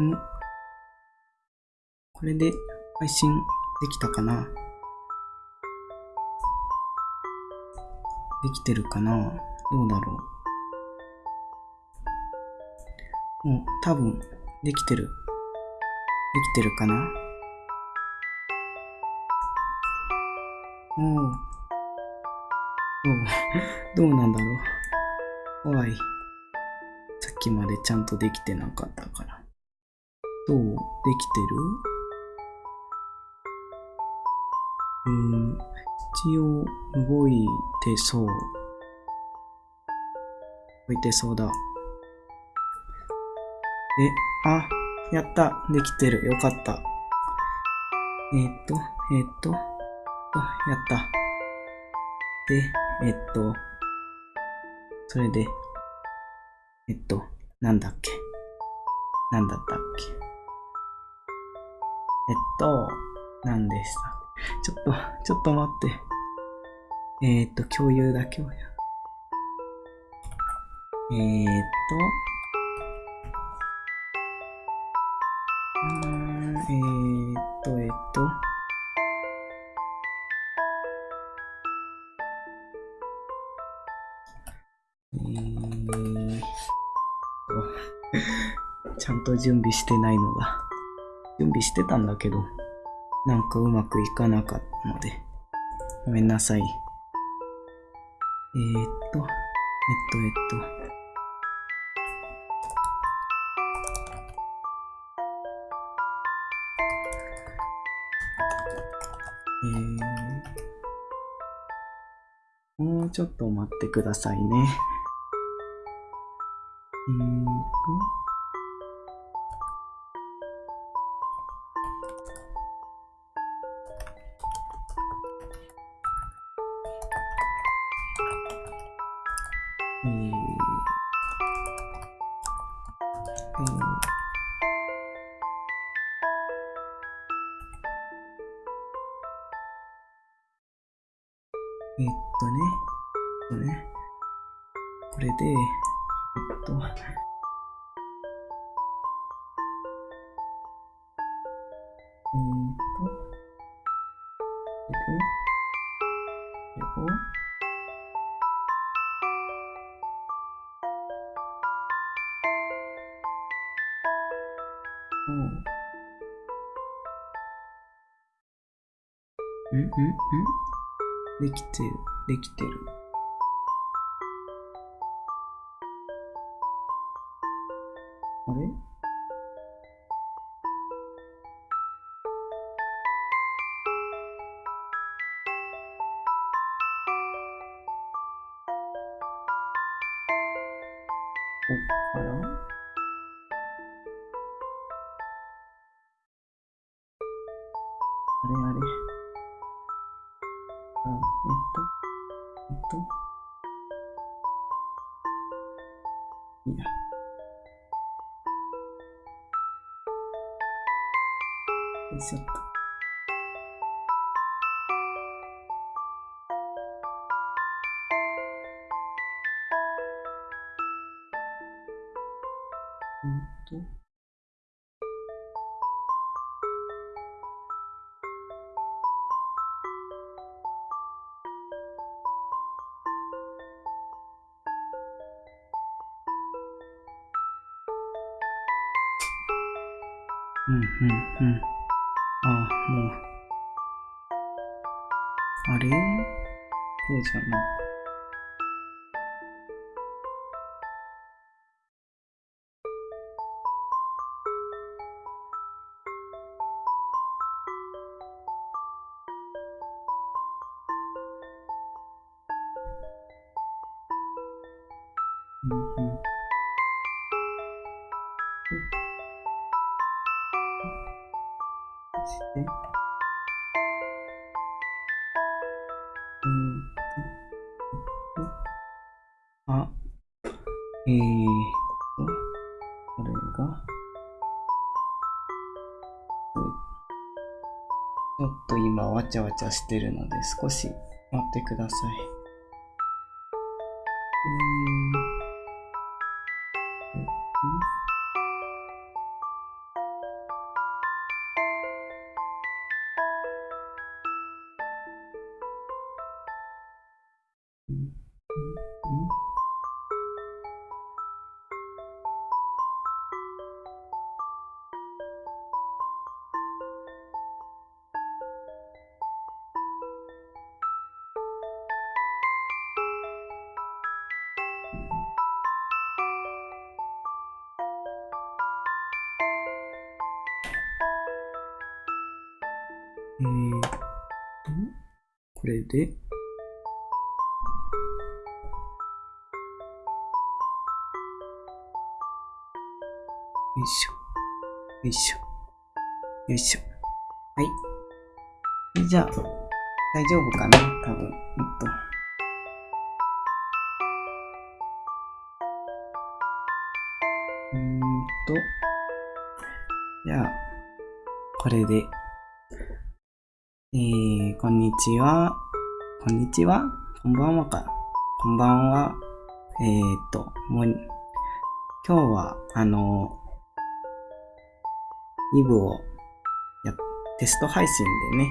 ん？これで配信できたかな？できてるかな？どうだろう？もう多分できてる。できてるかな？おう。どう、どうなんだろう？怖い。さっきまでちゃんとできてなかったから。どうできてる？うん、一応動いてそう。動いてそうだ。え、あ、やった。できてる。よかった。えーっと、えーっと、あやった。で、えーっと、それで、えっと、なんだっけ？なんだったっけ？と、なんでしたちょっと、ちょっと待って。えー、っと、共有だ、共有。えー、っと、うんえー、っと、えー、っと、えーっと、ちゃんと準備してないのが、準備してたんだけど、なんかうまくいかなかったので、ごめんなさい。えー、っと、えっと、えっと、えー、もうちょっと待ってくださいね。えーと、こっかわちゃわちゃしてるので少し待ってください。いしょ。よいしょ。よいしょ。はい。じゃあ、大丈夫かな多分。えっと。うんと。じゃあ、これで。えー、こんにちは。こんにちはこんばんはか。こんばんは。えーっと、もう、今日は、あの、イブをや、テスト配信でね、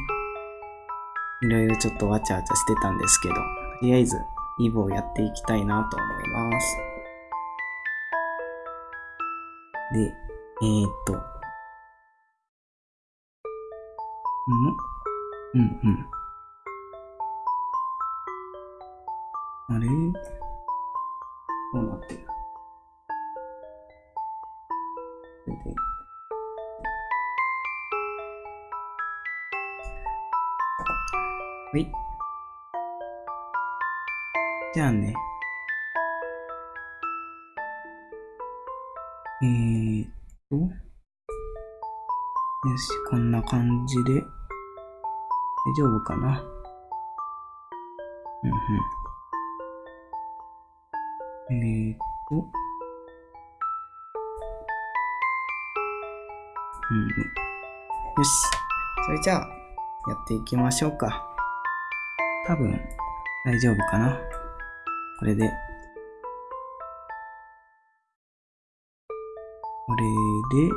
いろいろちょっとわちゃわちゃしてたんですけど、とりあえず、イブをやっていきたいなと思います。で、えー、っと、ん？うんうん。あれ？どうなってる？はい。じゃあね。えーっと。よし、こんな感じで。大丈夫かな？うんうん。えーっと。うん。よし。それじゃあ、やっていきましょうか。多分、大丈夫かな。これで。これで、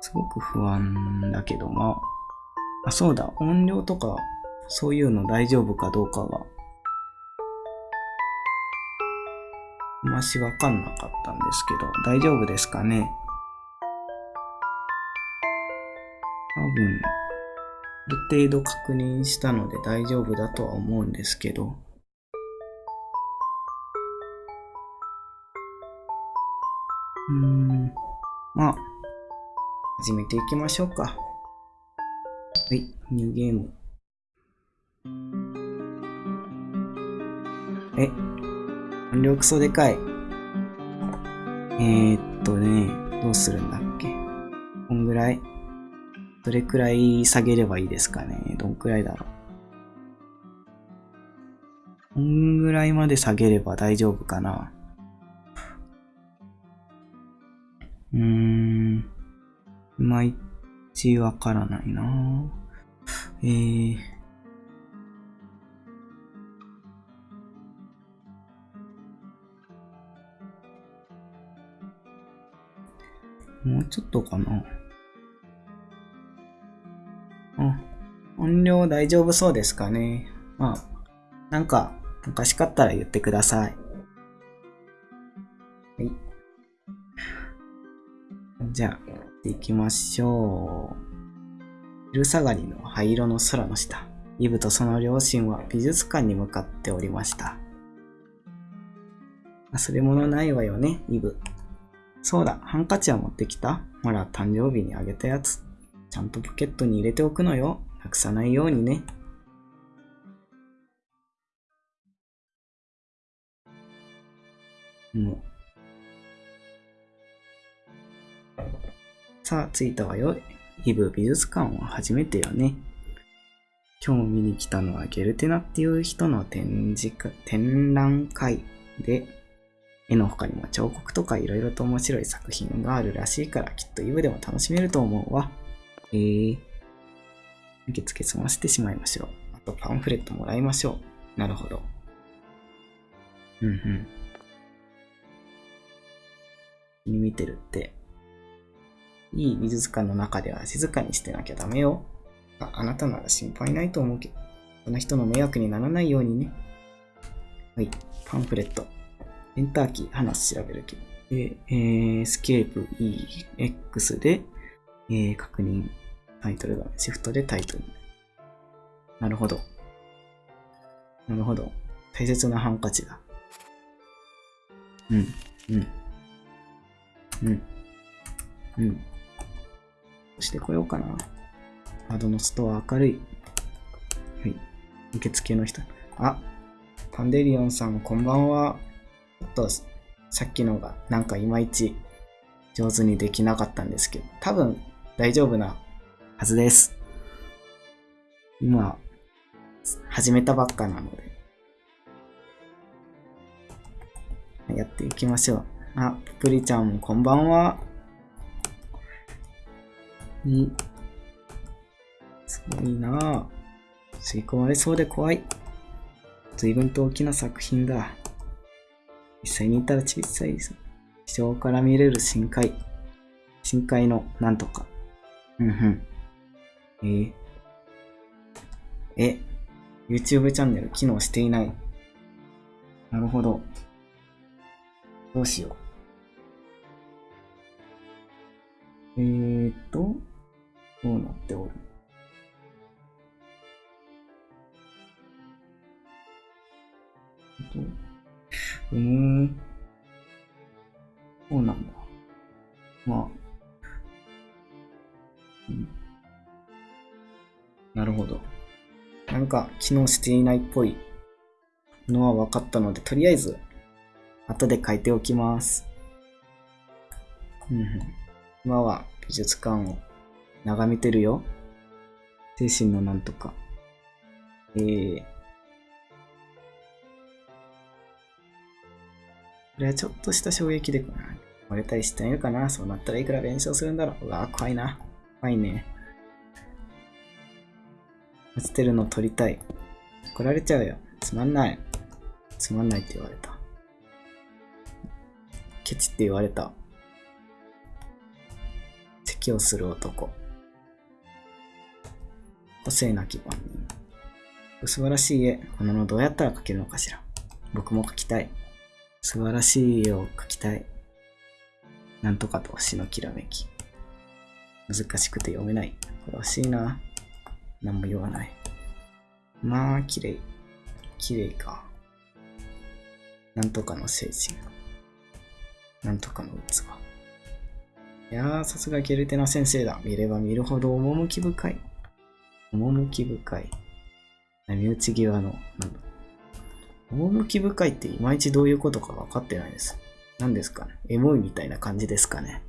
すごく不安だけど、まあ、あ、そうだ、音量とか、そういうの大丈夫かどうかは、あましわかんなかったんですけど、大丈夫ですかね。多分、ある程度確認したので大丈夫だとは思うんですけど、うーん、まあ、始めていきましょうか。はい、ニューゲーム。え、音量クソでかい。えー、っとね、どうするんだっけこんぐらいどれくらい下げればいいですかね？どんくらいだろう？こんぐらいまで下げれば大丈夫かな？うーん。いまいちわからないなえー。もうちょっとかな？音量大丈夫そうですかね？まあ、なんか、おかしかったら言ってください。はい。じゃあ、やっていきましょう。昼下がりの灰色の空の下、イブとその両親は美術館に向かっておりました。忘れ物ないわよね、イブ。そうだ、ハンカチは持ってきたほら、誕生日にあげたやつ。ちゃんとポケットに入れておくのよ。なくさないようにね。もう。さあ、着いたわよ。イブ美術館は初めてよね。今日見に来たのはゲルテナっていう人の展示会、展覧会で、絵の他にも彫刻とか色々と面白い作品があるらしいからきっとイブでも楽しめると思うわ。えー、受付済ませてしまいましょう。あとパンフレットもらいましょう。なるほど。うんうん。に見てるって。いい美術館の中では静かにしてなきゃダメよ。あ、あなたなら心配ないと思うけど。その人の迷惑にならないようにね。はい。パンフレット。エンターキー、話調べるけど。で、えー、スケープ EX で、えー、確認。タイトル画面。シフトでタイトル。なるほど。なるほど。大切なハンカチだ。うん、うん。うん。うん。してこようかな。アドのストア明るい。はい。受付の人。あ、パンデリオンさん、こんばんは。ちょっと、さっきのが、なんかいまいち上手にできなかったんですけど、多分大丈夫なはずです。今、始めたばっかなので。やっていきましょう。あ、プリちゃんもこんばんは。に、すごいなぁ。吸い込まれそうで怖い。随分と大きな作品だ。実際にいたら小さい地上から見れる深海。深海のなんとか。うんうん。えー、え、YouTube チャンネル機能していない。なるほど。どうしよう。えーと、どうなっておる？うーん。そうなんだ？まあ。うん、なるほど。なんか機能していないっぽいのは分かったので、とりあえず、後で書いておきます。うん、今は美術館を眺めてるよ。精神のなんとか。えー、これはちょっとした衝撃で、割れたりしてみるかな。そうなったらいくら弁償するんだろう。うわ、怖いな。怖いね。落ちてるの撮りたい。怒られちゃうよ。つまんない。つまんないって言われた。ケチって言われた。咳をする男。個性なき番人。素晴らしい絵。こののどうやったら描けるのかしら。僕も描きたい。素晴らしい絵を描きたい。なんとかと星のきらめき。難しくて読めない。これ欲しいな。何も言わない。まあ、綺麗。綺麗か。なんとかの精神。なんとかの器。いやー、さすがゲルテナ先生だ。見れば見るほど趣深い。趣深い。波打ち際の、なんだ。趣深いっていまいちどういうことか分かってないです。何ですかね。エモいみたいな感じですかね。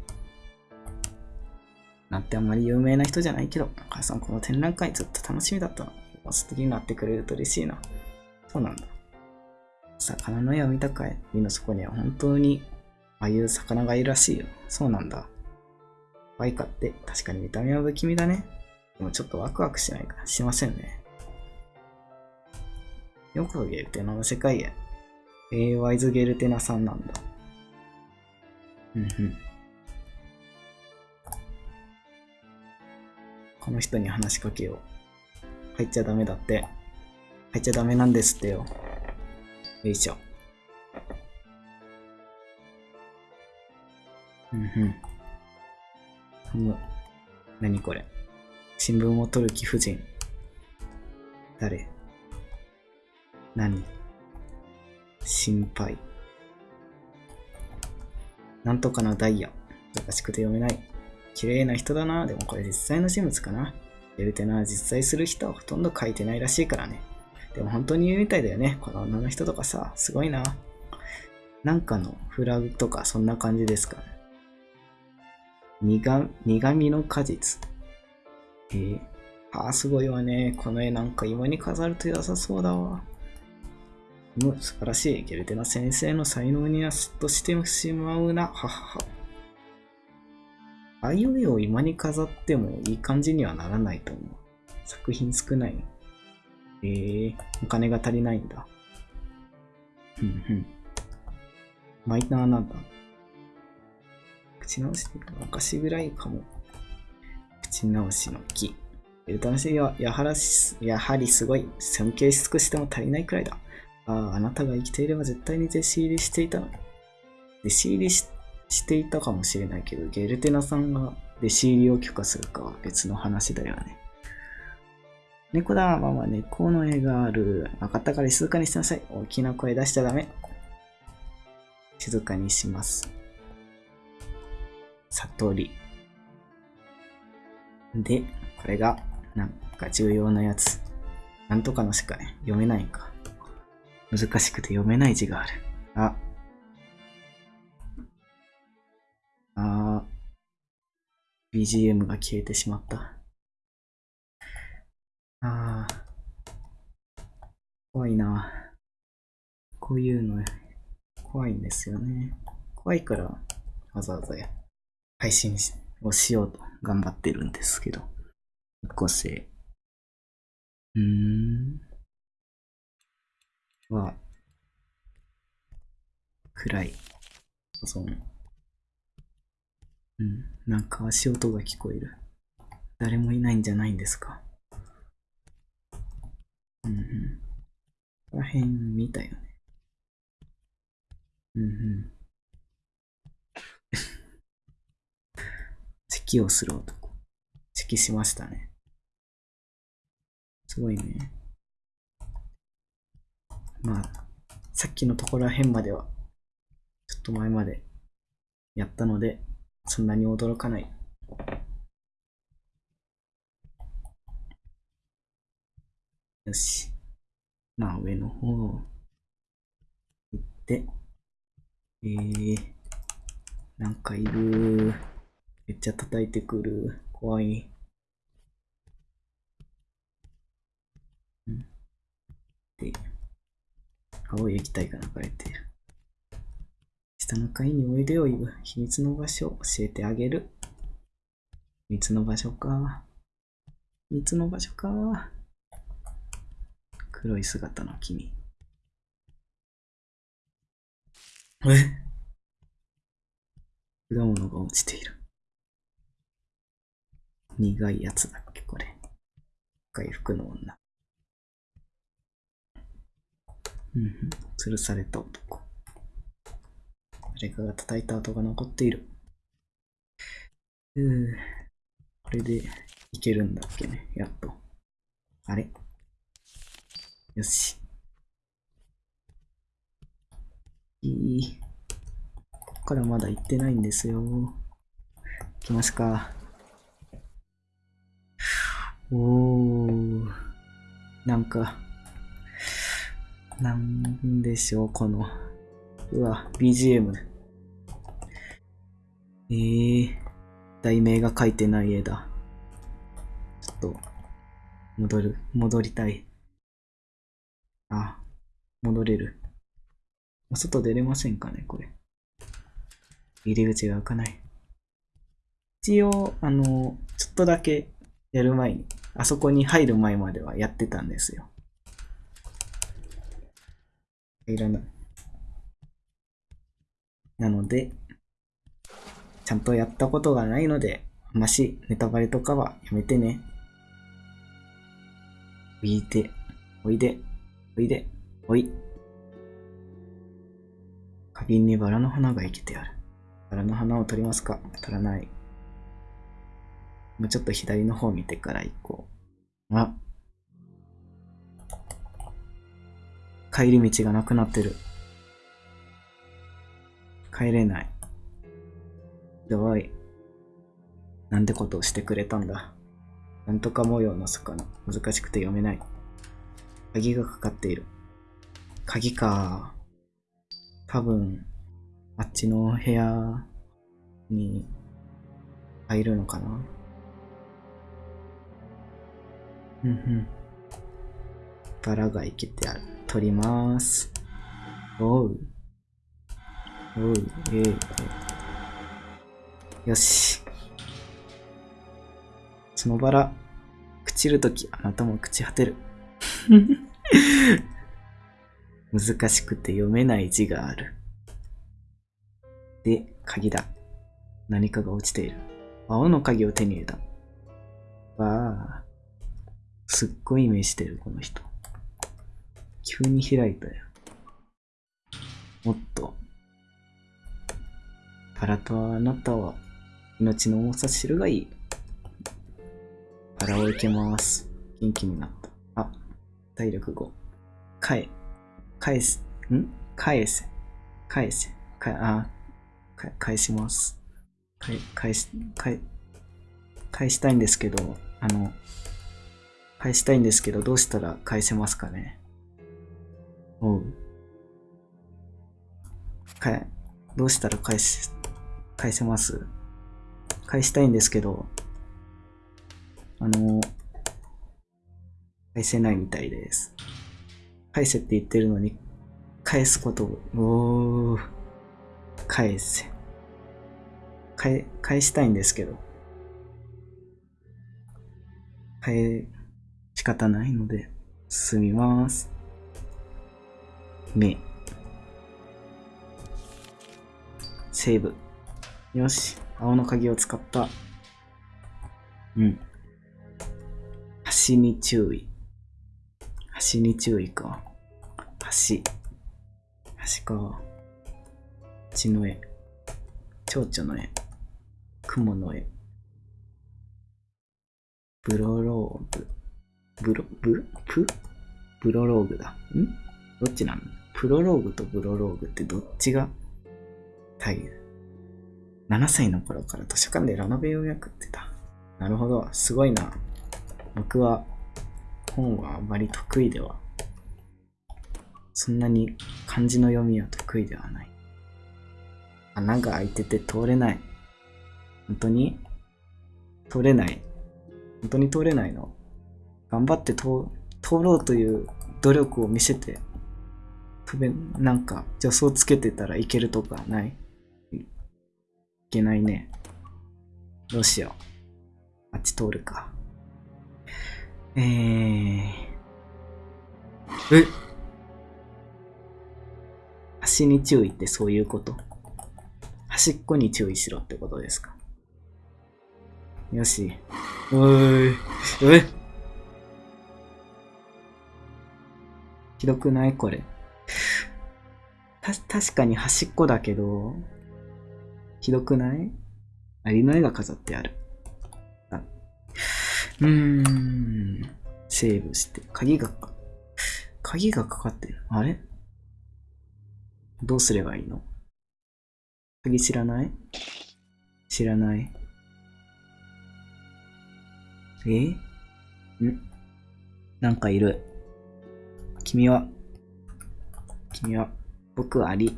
なんてあんまり有名な人じゃないけど、お母さんこの展覧会ずっと楽しみだったの。素敵になってくれると嬉しいな。そうなんだ。魚の絵を見たかい海の底には本当にああいう魚がいるらしいよ。そうなんだ。バイカって確かに見た目は不気味だね。でもちょっとワクワクしないかしませんね。よくゲルテナの世界へ。えー、ワイズゲルテナさんなんだ。うんうん。この人に話しかけよう。入っちゃダメだって。入っちゃダメなんですってよ。よいしょ。うんうん。む。何これ。新聞を取る貴婦人。誰？何？心配。なんとかのダイヤ。難しくて読めない。綺麗な人だな。でもこれ実際の人物かな。エルテナは実在する人はほとんど書いてないらしいからね。でも本当に言うみたいだよね。この女の人とかさ、すごいな。なんかのフラグとかそんな感じですかね。苦苦味の果実。えー、ああ、すごいわね。この絵なんか今に飾ると良さそうだわ。う、素晴らしい。ゲルテナ先生の才能にはすっとしてしまうな。ははは。あいう絵を今に飾ってもいい感じにはならないと思う。作品少ない。えー、お金が足りないんだ。うんうん。マイナーなんだ。口直し、昔ぐらいかも。口直しの木。エルタナシはやはらしやはりすごい。尊敬し尽くしても足りないくらいだ。ああ、あなたが生きていれば絶対に弟子入りしていたの。弟子入りししていたかもしれないけど、ゲルテナさんが弟子入りを許可するかは別の話だよね。猫だ、ママ、猫の絵がある。分かったから静かにしなさい。大きな声出しちゃダメ。静かにします。悟り。で、これが、なんか重要なやつ。なんとかのしか、読めないんか。難しくて読めない字がある。あ。あー。BGM が消えてしまった。ああ。怖いな。こういうの、怖いんですよね。怖いから、わざわざ配信をしようと頑張ってるんですけど。個性。うーん。は、暗い。その、うん。なんか足音が聞こえる。誰もいないんじゃないんですか？うんうん。ここら辺見たよね。うんうん。咳をする男。咳しましたね。すごいね。まあ、さっきのところら辺までは、ちょっと前までやったので、そんなに驚かない。よし。まあ、上の方行って、えー、なんかいる。めっちゃ叩いてくる。怖い。んで、青い液体が流れてる。下の階においでよ、イブ。秘密の場所を教えてあげる。秘密の場所か。秘密の場所か。黒い姿の君。え？果物が落ちている。苦いやつだっけ、これ。回復の女。うん、吊るされた男。誰かが叩いた跡が残っている。うー、これでいけるんだっけね、やっと。あれ？よし。いい。ここからまだ行ってないんですよ。行きますか。おー。なんか、なんでしょう、この。うわ、BGM。えー、題名が書いてない絵だ。ちょっと、戻る、戻りたい。あ、戻れる。外出れませんかね、これ。入り口が開かない。一応、あの、ちょっとだけやる前に、あそこに入る前まではやってたんですよ。いらない。なので、ちゃんとやったことがないので、ましネタバレとかはやめてね。おいで、おいで。おいで、おい。花瓶にバラの花が生きてある。バラの花を取りますか？取らない。もうちょっと左の方見てから行こう。あ。帰り道がなくなってる。帰れない。ひどい。なんてことをしてくれたんだ。なんとか模様の魚。難しくて読めない。鍵がかかっている。鍵か。多分、あっちの部屋に入るのかな。うんうん。バラが生きてある。取ります。おう。おう、ええよし。そのバラ、朽ちるとき、あなたも朽ち果てる。難しくて読めない字がある。で、鍵だ。何かが落ちている。青の鍵を手に入れた。わあ。すっごい目してる、この人。急に開いたよ。もっと。パラとあなたは命の重さ知るがいい。パラを受けます。元気になった。あ、体力5。返、返す。ん返せ。返せ。かあ、か返します。返、返し、返、返したいんですけど、あの、返したいんですけど、どうしたら返せますかねおう。かどうしたら返し、返せます返したいんですけど、あの、返せないみたいです。返せって言ってるのに、返すことを、おー、返せ。返、返したいんですけど、返、仕方ないので、進みます。目。セーブ。よし。青の鍵を使った。うん。橋に注意。橋に注意か。橋。橋か。血の絵。蝶々の絵。雲の絵。ブロローグ。ブロ、ブ、プ？ブロローグだ。ん？どっちなのプロローグとブロローグってどっちが大変 ?7 歳の頃から図書館でラノベを訳ってた。なるほど。すごいな。僕は本はあまり得意では。そんなに漢字の読みは得意ではない。穴が開いてて通れない。本当に通れない。本当に通れないの頑張って通通ろうという努力を見せて、なんか助走つけてたらいけるとかない？けないね。どうしよう。あっち通るか。えー。え？端に注意ってそういうこと？端っこに注意しろってことですか？よし。おーい。え？ひどくない？これ。た、確かに端っこだけど、ひどくない？アリの絵が飾ってある。あうーん。セーブして。鍵が、鍵がかかってる。あれ？どうすればいいの？鍵知らない？知らない？え？ん？なんかいる。君は、君は、僕はアリ。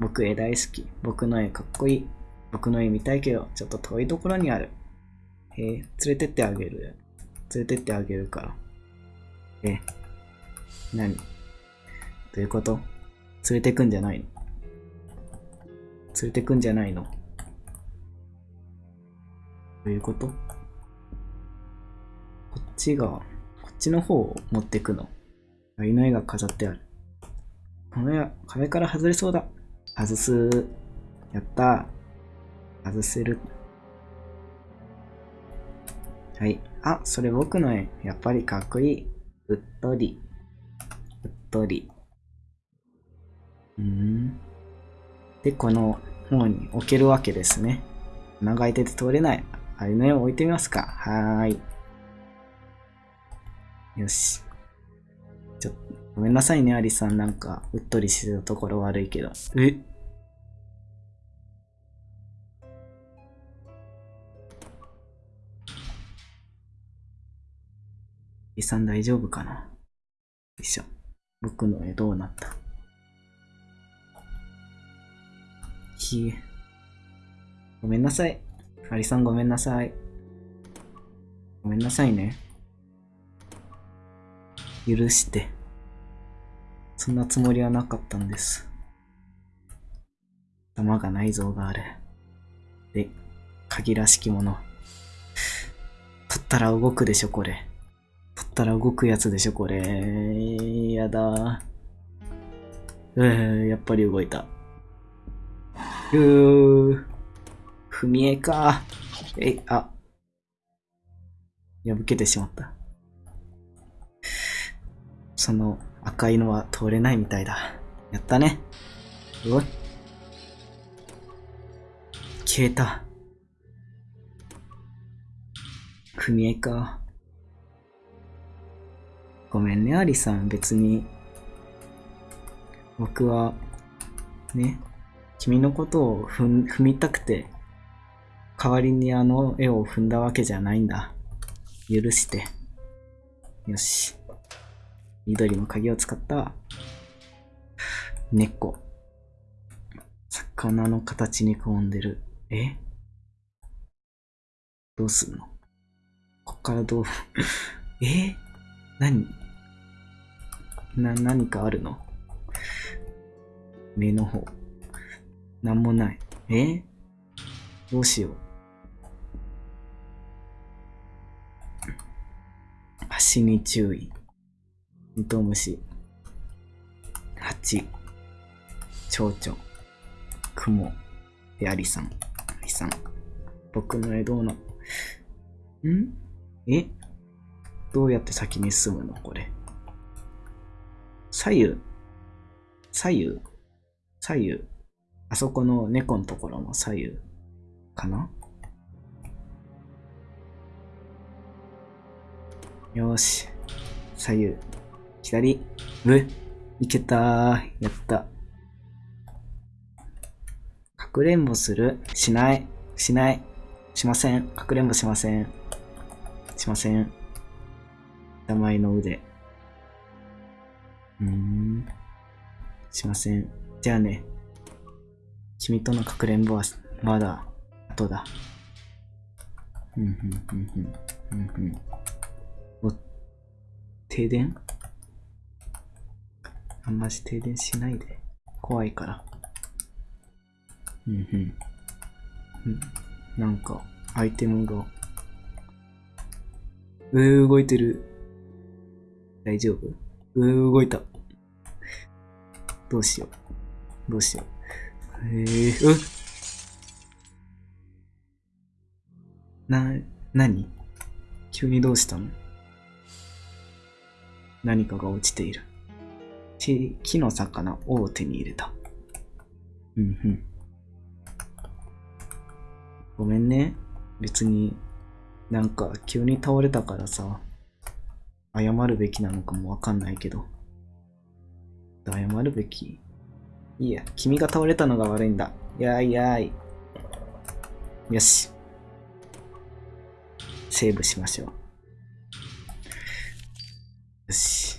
僕絵大好き。僕の絵かっこいい。僕の絵見たいけど、ちょっと遠いところにある。へえ、連れてってあげる。連れてってあげるから。え、何？どういうこと？連れてくんじゃないの？連れてくんじゃないの？どういうこと？こっちが、こっちの方を持ってくの。アリの絵が飾ってある。この絵、壁から外れそうだ。外す。やったー。外せる。はい。あ、それ僕の絵。やっぱりかっこいい。うっとり。うっとり。うん。で、この方に置けるわけですね。穴が開いてて通れない。あれの絵を置いてみますか。はーい。よし。ちょっと、ごめんなさいね、アリさん。なんか、うっとりしてたところ悪いけど。え？アリさん大丈夫かな？よいしょ。僕の絵どうなった？ひえ。ごめんなさい。アリさんごめんなさい。ごめんなさいね。許して。そんなつもりはなかったんです。玉が内臓がある。で、鍵らしきもの。取ったら動くでしょ、これ。ったら動くやつでしょ、これ。やだ。うー、やっぱり動いた。うー。踏み絵か。え、あ。破けてしまった。その赤いのは通れないみたいだ。やったね。おい。消えた。組合か。ごめんね、アリさん。別に。僕は、ね、君のことを踏踏みたくて、代わりにあの絵を踏んだわけじゃないんだ。許して。よし。緑の鍵を使った、猫。魚の形に込んでる。え？どうすんの？こっからどう？え？何？な、何かあるの？目の方。なんもない。え？どうしよう。足に注意。イトウムシ。蜂。蝶々。雲。で、アリさん。アリさん。僕の絵どうな。ん？え？どうやって先に進むの？これ。左右。左右。左右。あそこの猫のところの左右。かな？よし。左右。左。上。いけたー。やった。かくれんぼする？しない。しない。しません。かくれんぼしません。しません。名前の腕。うーん。しません。じゃあね。君とのかくれんぼはまだ後だ。ふんふんふんふん。ふんふん。お、停電？あんまし停電しないで。怖いから。うんうん。うんなんか、アイテムが。うー、動いてる。大丈夫？うー、動いた。どうしよう。どうしよう。えー、うっな、なに急にどうしたの？何かが落ちている。ち木の魚を手に入れた。うんうん。ごめんね。別に、なんか急に倒れたからさ、謝るべきなのかもわかんないけど。謝るべきいいや、君が倒れたのが悪いんだ。やいやい。よし。セーブしましょう。よし。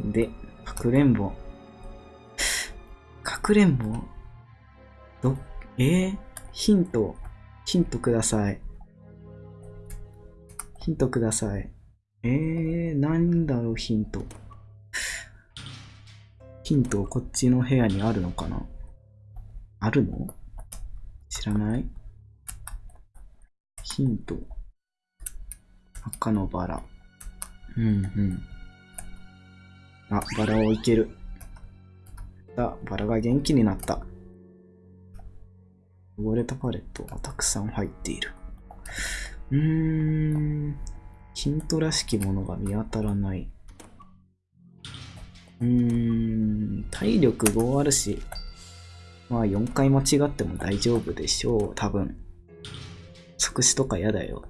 で、かくれんぼ。かくれんぼ？ど、えー、ヒント、ヒントください。ヒントください。えー、なんだろう、ヒント。ヒント、こっちの部屋にあるのかな？あるの？知らない？ヒント。赤のバラ。うんうん。あ、バラをいける。あ、バラが元気になった。汚れたパレットがたくさん入っている。うーん。ヒントらしきものが見当たらない。うーん。体力5あるし。まあ4回間違っても大丈夫でしょう。多分。即死とか嫌だよ。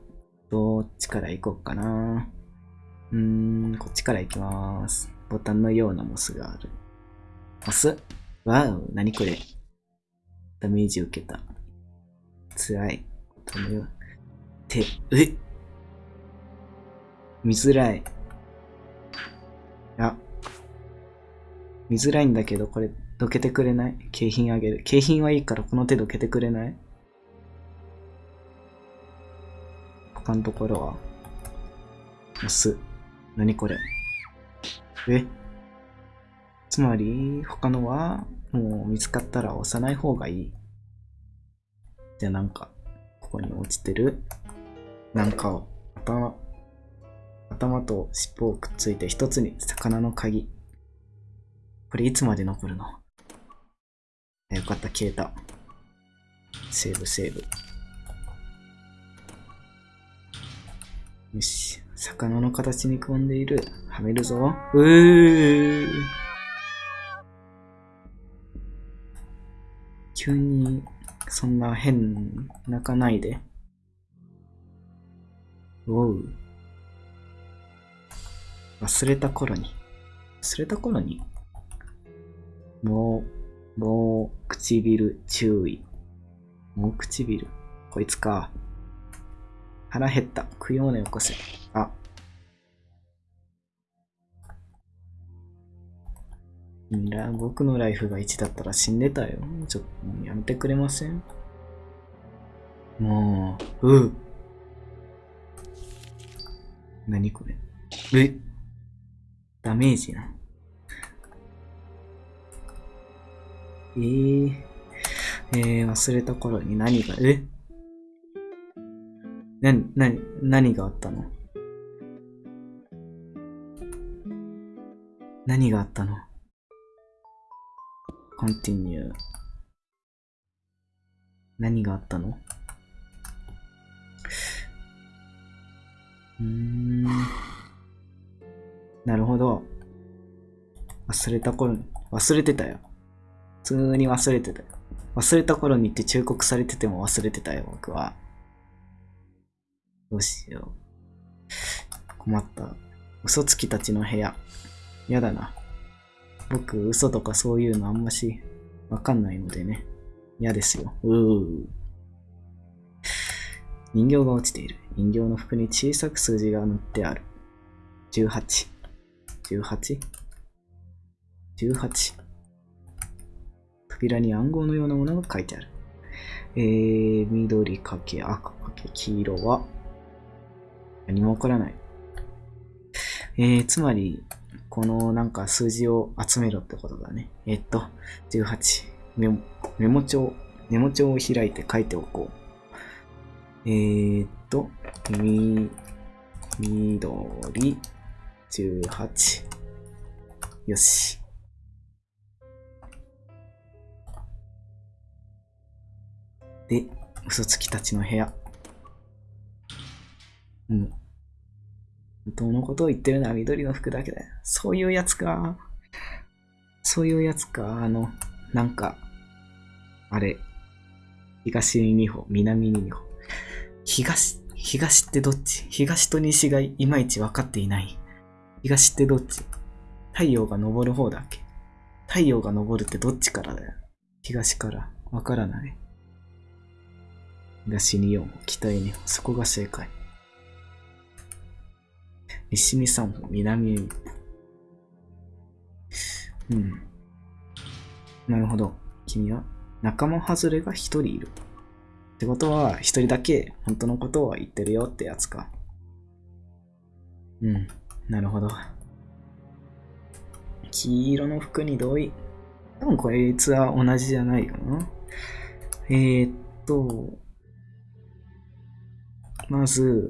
どっちから行こうかな。うーん、こっちから行きます。ボタンのようなモスがある。モス？わお、なにこれ。ダメージ受けた。辛い。ボタンのよう。て、え見づらい。あ。見づらいんだけど、これ、どけてくれない？景品あげる。景品はいいから、この手どけてくれない？他のところは？モス。何これ？え？つまり、他のは、もう見つかったら押さない方がいい。じゃあなんか、ここに落ちてる、なんかを、頭、頭と尻尾をくっついて一つに魚の鍵。これいつまで残るの？よかった、消えた。セーブ、セーブ。よし。魚の形に組んでいる。はめるぞ。うー。急に、そんな変、泣かないで。おう。忘れた頃に。忘れた頃に？もう、もう、唇注意。もう唇。こいつか。腹減った。食ようねよこせ。あ。僕のライフが1だったら死んでたよ。ちょっと、やめてくれません？もう、う何これ？え？ダメージな。えー、えー、忘れた頃に何が、え？な、な、何があったの？何があったの ?continue 何があったの？うーん。なるほど。忘れた頃に、忘れてたよ。普通に忘れてたよ。忘れた頃にって忠告されてても忘れてたよ、僕は。どうしよう。困った。嘘つきたちの部屋。やだな。僕、嘘とかそういうのあんまし、わかんないのでね。嫌ですよ。うー。人形が落ちている。人形の服に小さく数字が塗ってある。18。18?18 扉に暗号のようなものが書いてある。えー、緑かけ赤かけ黄色は何も起こらない。えー、つまり、このなんか数字を集めろってことだね。えー、っと、18メモ、メモ帳、メモ帳を開いて書いておこう。えー、っと、み、緑、18。よし。で、嘘つきたちの部屋。うん。本当のことを言ってるのは緑の服だけだよ。そういうやつか。そういうやつか。あの、なんか、あれ。東に2歩、南に2歩。東、東ってどっち？東と西がいまいち分かっていない。東ってどっち？太陽が昇る方だっけ？太陽が昇るってどっちからだよ？東から。わからない。東に4歩、北に2歩。そこが正解。西に3歩、南に歩。うん。なるほど。君は仲間外れが1人いる。ってことは、1人だけ本当のことを言ってるよってやつか。うん。なるほど。黄色の服に同意。多分こいつは同じじゃないかな。えー、っと、まず、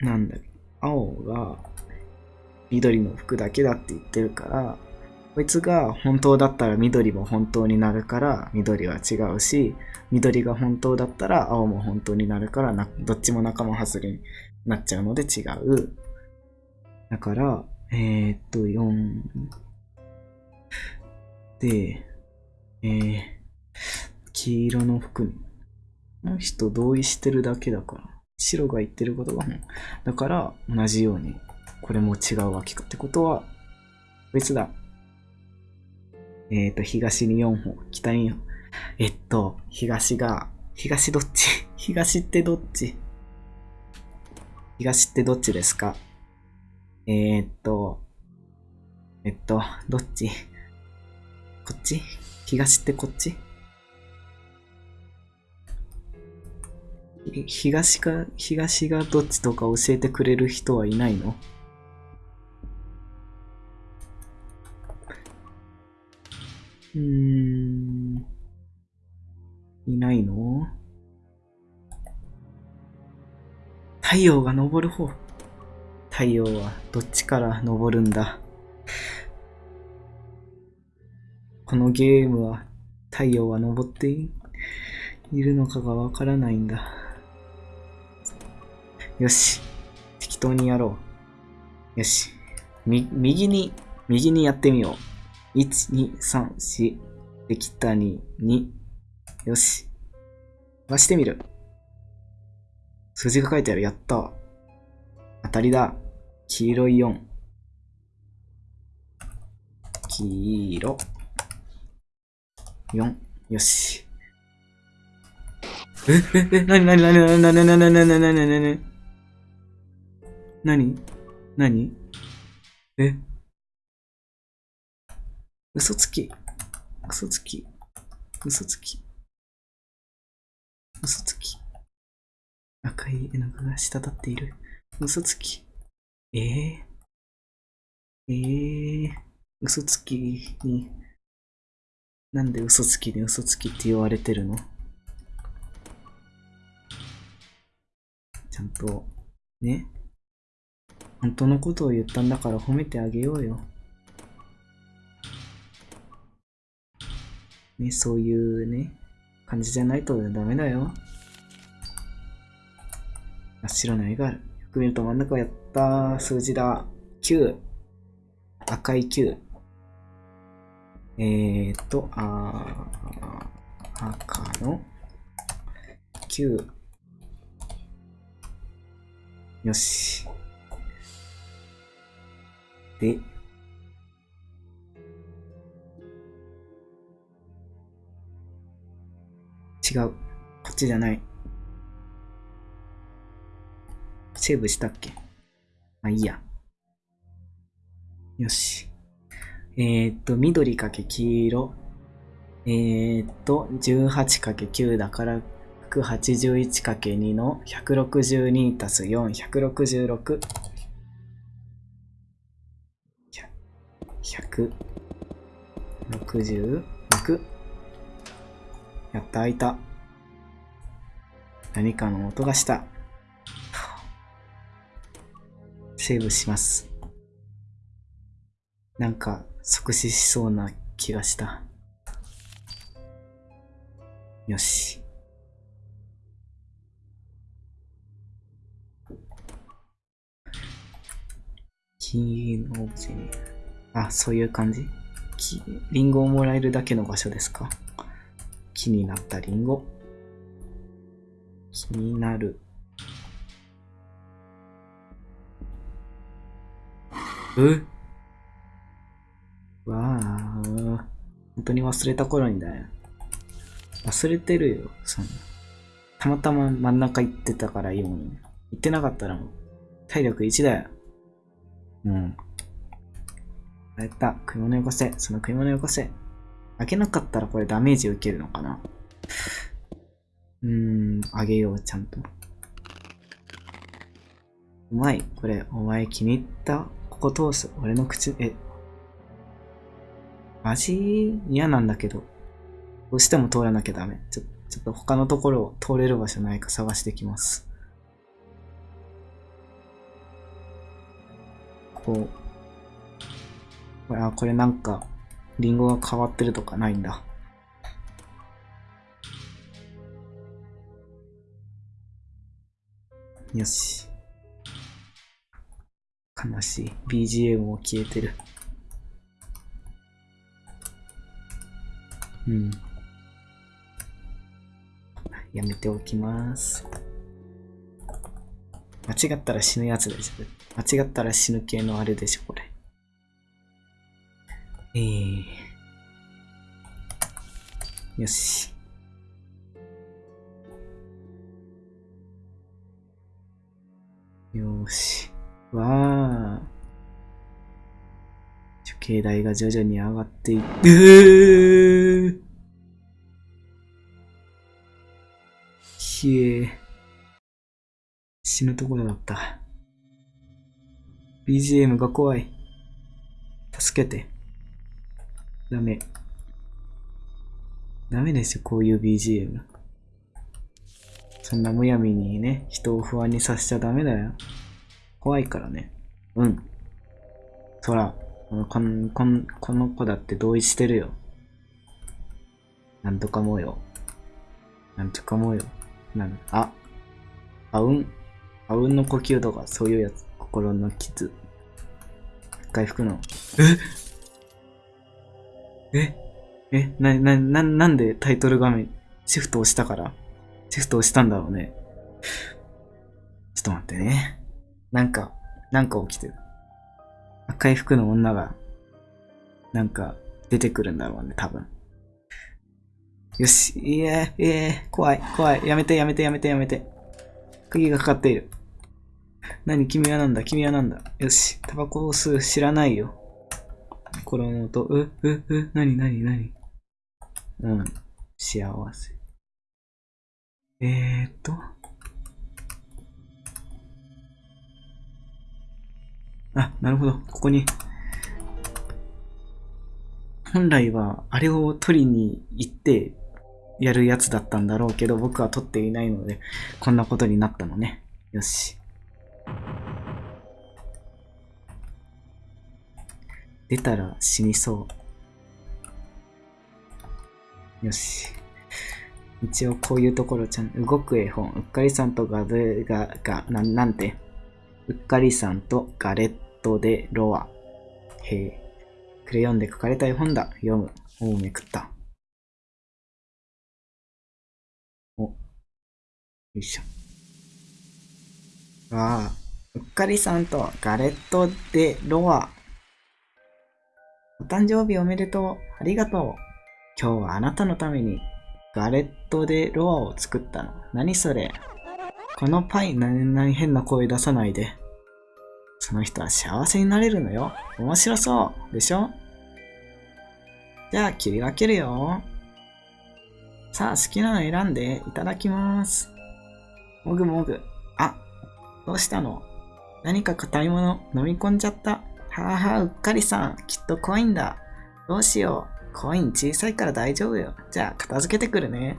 なんだ青が緑の服だけだって言ってるから、こいつが本当だったら緑も本当になるから緑は違うし、緑が本当だったら青も本当になるからな、どっちも仲間外れになっちゃうので違う。だから、えー、っと、4、で、えー、黄色の服に、の人同意してるだけだから、白が言ってることが本。だから、同じように、これも違うわけか。ってことは、別だ。えっ、と、東に4歩、北に4歩。えっと、東が、東どっち？東ってどっち？東ってどっちですか？えー、っと、えっと、どっち？こっち？東ってこっち？東か、東がどっちとか教えてくれる人はいないの？うーん。いないの？太陽が昇る方。太陽はどっちから昇るんだ？このゲームは太陽は昇っているのかがわからないんだ。よし。適当にやろうよし。み、右に、右にやってみよう。1、2、3、4。できた2、2。よし。回してみる。数字が書いてある。やった。当たりだ。黄色い4。黄色。4。よし。え、え、え、なになになになになになになになになになになになになにえ嘘つき。嘘つき。嘘つき。嘘つき。赤い絵の具が滴っている。嘘つき。ええええ嘘つきに、なんで嘘つきに嘘つきって言われてるの？ちゃんと、ね？本当のことを言ったんだから褒めてあげようよ。ね、そういうね、感じじゃないとダメだよ。真っ白な絵がある。く見ると真ん中やった。数字だ。9。赤い9。えーっと、あー赤の9。よし。で、違う。こっちじゃない。セーブしたっけ？まあいいや。よし。えー、っと、緑かけ黄色。えー、っと、18かけ9だから、181かけ2の162たす4、166。166。やった、開いた。何かの音がした。セーブします。なんか、即死しそうな気がした。よし。キーのオブジェに。あ、そういう感じリンゴをもらえるだけの場所ですか気になったリンゴ。気になる。えわあ、本当に忘れた頃にだよ。忘れてるよ、そんな。たまたま真ん中行ってたからいいもん。行ってなかったらもう、体力1だよ。うん。やった。食い物よこせ。その食い物よこせ。開けなかったらこれダメージ受けるのかなうーん、あげよう、ちゃんと。うまい。これ、お前気に入った？ここ通す。俺の口、え。味嫌なんだけど。どうしても通らなきゃダメ。ちょ、ちょっと他のところを通れる場所ないか探してきます。こう。これ、あ、これなんか、リンゴが変わってるとかないんだ。よし。悲しい。BGM も消えてる。うん。やめておきます。間違ったら死ぬやつでしょ。間違ったら死ぬ系のあれでしょ、これ。えー。よし。よし。わー。処刑台が徐々に上がっていって、うひえ。死ぬところだった。BGM が怖い。助けて。ダメ。ダメですよ、こういう BGM。そんなむやみにね、人を不安にさせちゃダメだよ。怖いからね。うん。そら、このこんこの子だって同意してるよ。なんとかもよ。なんとかもよ。なん、あ、あうん？あうんの呼吸とかそういうやつ。心の傷。回吹くの。え？え？え？な、な、な、なんでタイトル画面、シフト押したから？シフト押したんだろうね。ちょっと待ってね。なんか、なんか起きてる。赤い服の女が、なんか、出てくるんだろうね、多分。よし、いえ、いえ、怖い、怖い。やめて、やめて、やめて、やめて。釘がかかっている。何君はなんだ？君はなんだ？よし、タバコを吸う知らないよ。心の音、う、う、う、なになになにうん、幸せ。えーっと。あ、なるほど。ここに。本来は、あれを取りに行って、やるやつだったんだろうけど、僕は取っていないので、こんなことになったのね。よし。出たら死にそう。よし。一応こういうところちゃん、動く絵本、うっかりさんとガデが、が、ななんて？うっかりさんとガレットでロア。へえ。クレヨンで書かれた絵本だ。読む。おうめくった。お。よいしょ。わあ。うっかりさんとガレットでロア。お誕生日おめでとう。ありがとう。今日はあなたのためにガレットでロアを作ったの。何それこのパイ、な、な、変な声出さないで。その人は幸せになれるのよ。面白そう。でしょ？じゃあ切り分けるよ。さあ、好きなの選んでいただきます。もぐもぐ。あ、どうしたの？何か硬いもの飲み込んじゃった？はあはあ、うっかりさん。きっとコインだ。どうしよう。コイン小さいから大丈夫よ。じゃあ、片付けてくるね。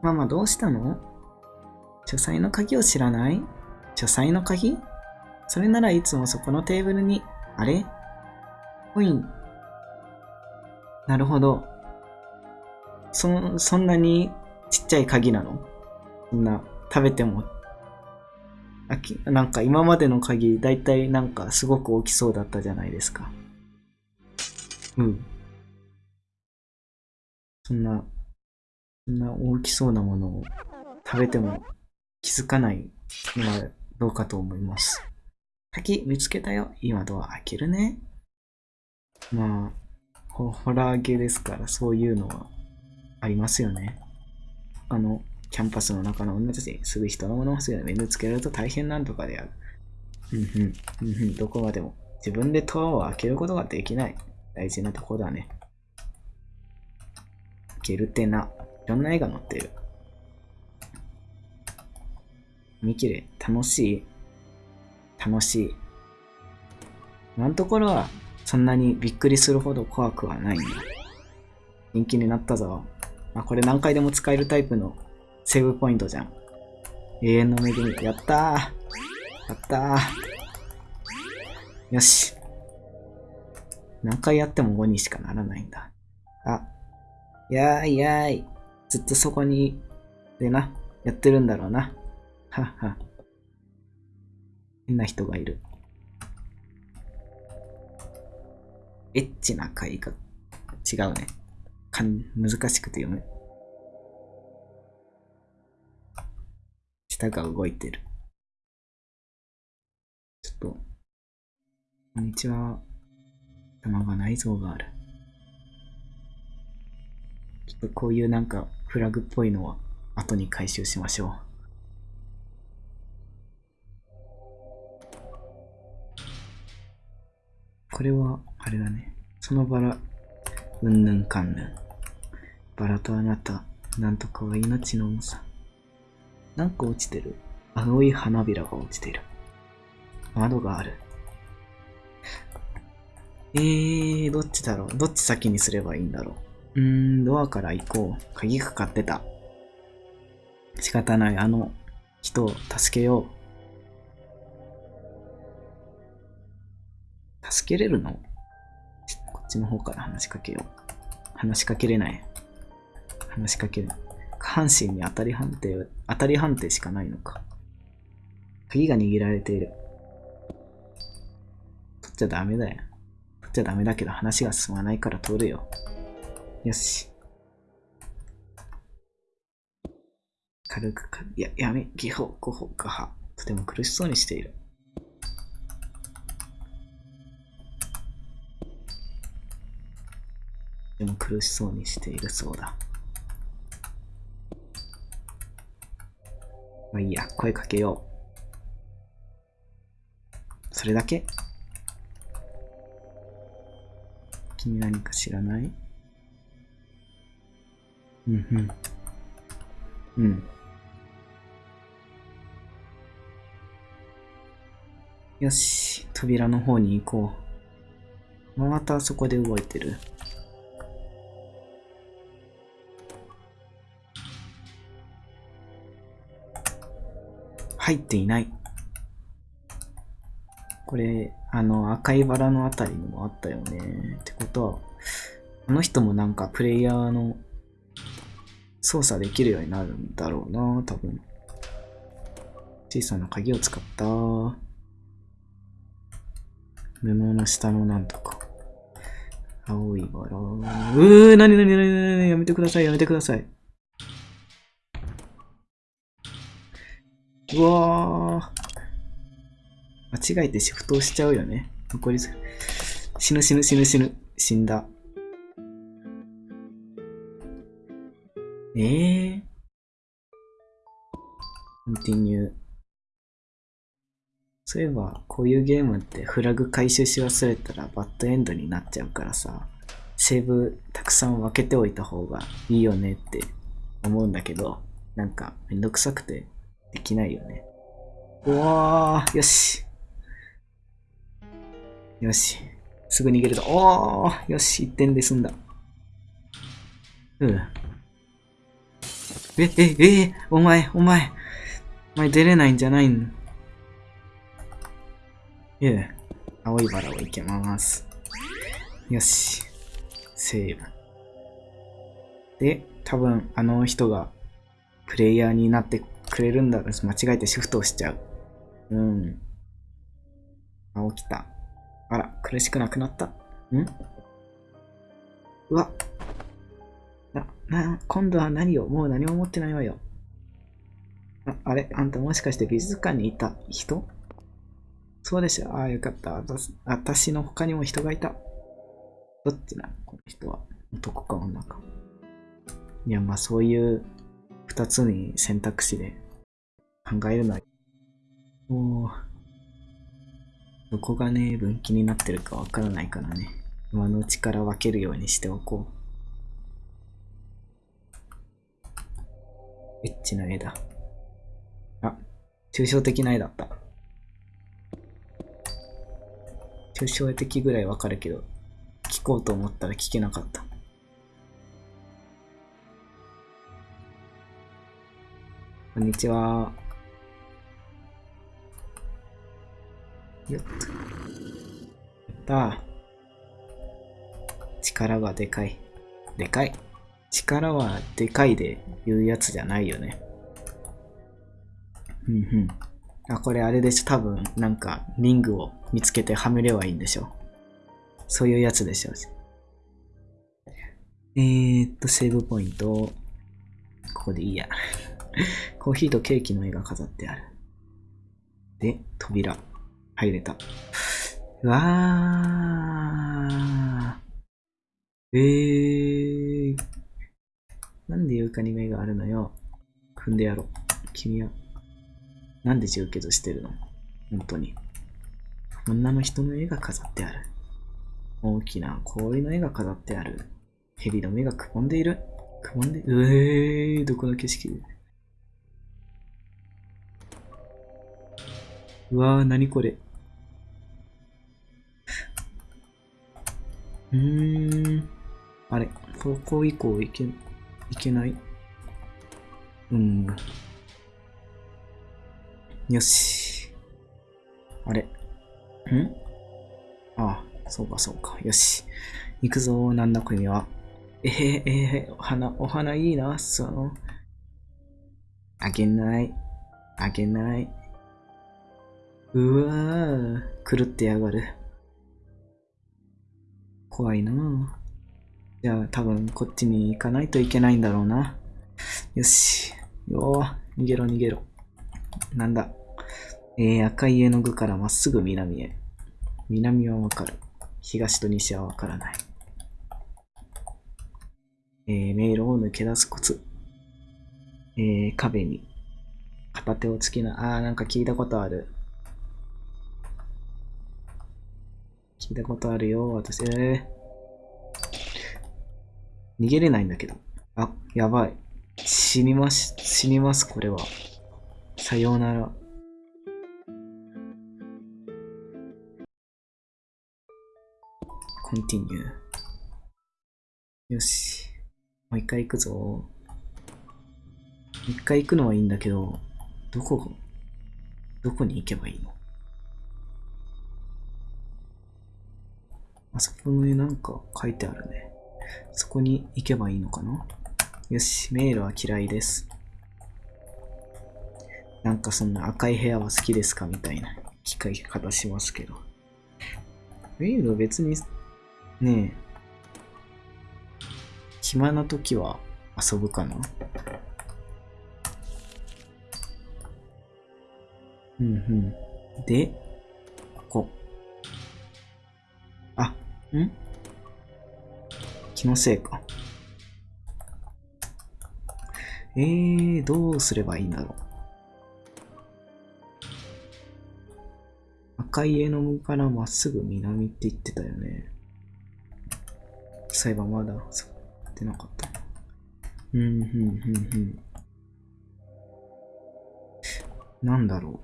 ママどうしたの？書斎の鍵を知らない？書斎の鍵？それならいつもそこのテーブルに、あれ？コイン。なるほど。そ、そんなにちっちゃい鍵なの？そんな、食べても。あきなんか今までの鍵、だいたいなんかすごく大きそうだったじゃないですか。うん。そんな、そんな大きそうなものを食べても気づかないのはどうかと思います。鍵見つけたよ。今ドア開けるね。まあ、ホホラー系ですからそういうのはありますよね。あの、キャンパスの中の女たちに、すぐ人のものをすぐ目につけられると大変なんとかである。うんうん、うんうん、どこまでも。自分でドアを開けることができない。大事なとこだね。開けるってな。いろんな絵が載ってる。見切れ、楽しい楽しい。今のところは、そんなにびっくりするほど怖くはないんだ。人気になったぞ。あ、これ何回でも使えるタイプのセーブポイントじゃん。永遠の恵み。やったーやったーよし。何回やっても5にしかならないんだ。あ、やーいやーい。ずっとそこに、でな、やってるんだろうな。はっは。変な人がいる。エッチな絵画。違うね。かん難しくて読む。舌が動いてる。ちょっと、こんにちは。頭が内臓がある。ちょっとこういうなんかフラグっぽいのは後に回収しましょう。これは、あれだね。そのバラ、うんぬんかんぬん。バラとあなた、なんとかは命の重さ。なんか落ちてる。青い花びらが落ちてる。窓がある。えー、どっちだろうどっち先にすればいいんだろううーん、ドアから行こう。鍵かかってた。仕方ない。あの人を助けよう。助けれるの？こっちの方から話しかけよう。話しかけれない。話しかける。下半身に当たり判定、当たり判定しかないのか。鍵が握られている。取っちゃダメだよ。食っちゃダメだけど話が進まないから通るよ。よし。軽くか、や、やめ、ギホ、ゴホ、ガハ。とても苦しそうにしている。苦しそうにしているそうだ。まあいいや、声かけよう。それだけ？君何か知らない？うんうん。うん。よし、扉の方に行こう。またそこで動いてる。入っていない。これ、あの、赤いバラのあたりにもあったよね。ってことは、あの人もなんかプレイヤーの操作できるようになるんだろうな、多分。小さな鍵を使った。布の下のなんとか。青いバラ。うー、なになになになにやめてください、やめてください。うわー。間違えてシフトをしちゃうよね。残り死ぬ死ぬ死ぬ死ぬ。死んだ。ええー。コンティニュー。そういえば、こういうゲームってフラグ回収し忘れたらバッドエンドになっちゃうからさ、セーブたくさん分けておいた方がいいよねって思うんだけど、なんかめんどくさくてできないよね。うわー、よし。よし。すぐ逃げると。おー、よし、1点で済んだ。うん。え、え、え、お前、お前。お前出れないんじゃないの？いえ、青いバラをいけます。よし。セーブ。で、多分あの人がプレイヤーになってくれるんだろう間違えてシフトをしちゃう。うん。あ、起きた。あら、苦しくなくなった。ん？うわ。な、な、今度は何を？もう何も持ってないわよ。ああれ？あんたもしかして美術館にいた？人？そうでしょ。ああ、よかった。私の他にも人がいた。どっちなこの人は。男か女か。いや、まあそういう二つに選択肢で考えるのは、もう、どこがね、分岐になってるかわからないからね。今のうちから分けるようにしておこう。エッチな絵だ。あ、抽象的な絵だった。抽象的ぐらいわかるけど、聞こうと思ったら聞けなかった。こんにちは。よっと。やった力はでかい。でかい。力はでかいで言うやつじゃないよね。うんうん。あ、これあれでしょ。多分、なんか、リングを見つけてはめればいいんでしょ。そういうやつでしょ。えー、っと、セーブポイント。ここでいいや。コーヒーとケーキの絵が飾ってある。で、扉。入れた。うわー。えー。なんで床に目があるのよ。踏んでやろう。君は。なんで充血してるの？本当に。女の人の絵が飾ってある。大きな氷の絵が飾ってある。蛇の目がくぼんでいる。くぼんで、うえー、どこの景色？うわー、なにこれ。うーん。あれ、ここ以降いけ、いけない？うん。よし。あれ。ん？ああ、そうかそうか。よし。行くぞ、なんだ国は。えー、えー、お花、お花いいな、その。あげない。あげない。うわぁ、狂ってやがる。怖いなぁ。じゃあ多分こっちに行かないといけないんだろうな。よし。よー、逃げろ逃げろ。なんだ。えー、赤い絵の具からまっすぐ南へ。南はわかる。東と西はわからない。えー、迷路を抜け出すコツ。えー、壁に片手をつきな、あー、なんか聞いたことある。聞いたことあるよ、私。逃げれないんだけど。あ、やばい。死にます、死にます、これは。さようなら。コンティニュー。よし。もう一回行くぞ。一回行くのはいいんだけど、どこ、どこに行けばいいの？あそこになんか書いてあるね。そこに行けばいいのかな？よし、迷路は嫌いです。なんかそんな赤い部屋は好きですか？みたいな聞かれ方しますけど。迷路別に、ねえ、暇な時は遊ぶかな？うんうん。で、ここ。ん？気のせいか。えー、どうすればいいんだろう。赤い絵の具からまっすぐ南って言ってたよね。そういえばまだ、そう、ってなかった。うん、うん、うん、うん。なんだろ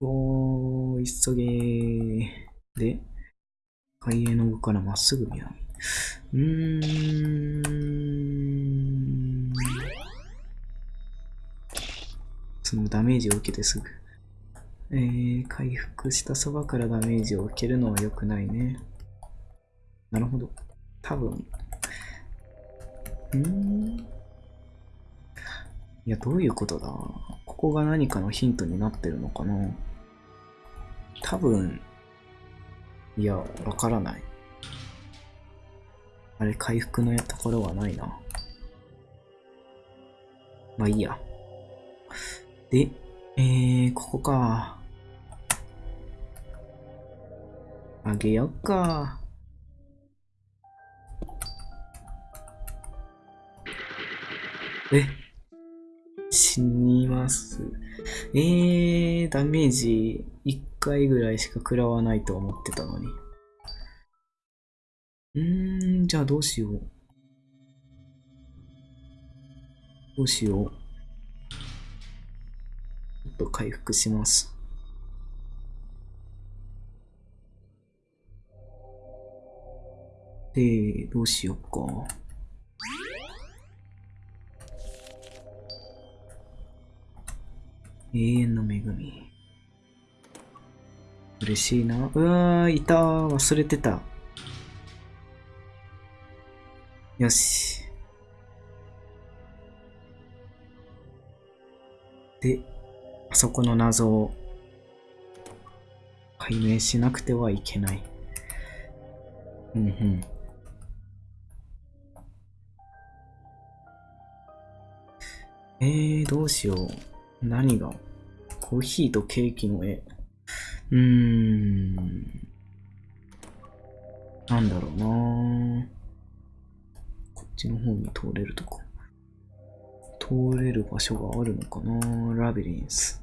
う。おー、急げー。で、赤い絵の具からまっすぐ南。うーん。そのダメージを受けてすぐ。えー、回復したそばからダメージを受けるのは良くないね。なるほど。多分。んいや、どういうことだここが何かのヒントになってるのかな多分、いや、わからない。あれ、回復のところはないな。まあいいや。で、えー、ここか。あげよっか。え？死にます。えー、ダメージ1回ぐらいしか食らわないと思ってたのに。うーん、じゃあどうしよう。どうしよう。ちょっと回復します。で、どうしようか。永遠の恵み。嬉しいな。うわー、いた忘れてた。よし。で、あそこの謎を解明しなくてはいけない。うんうん。えー、どうしよう。何が？コーヒーとケーキの絵。うーん。なんだろうなこっちの方に通れるとこ。通れる場所があるのかなラビリンス。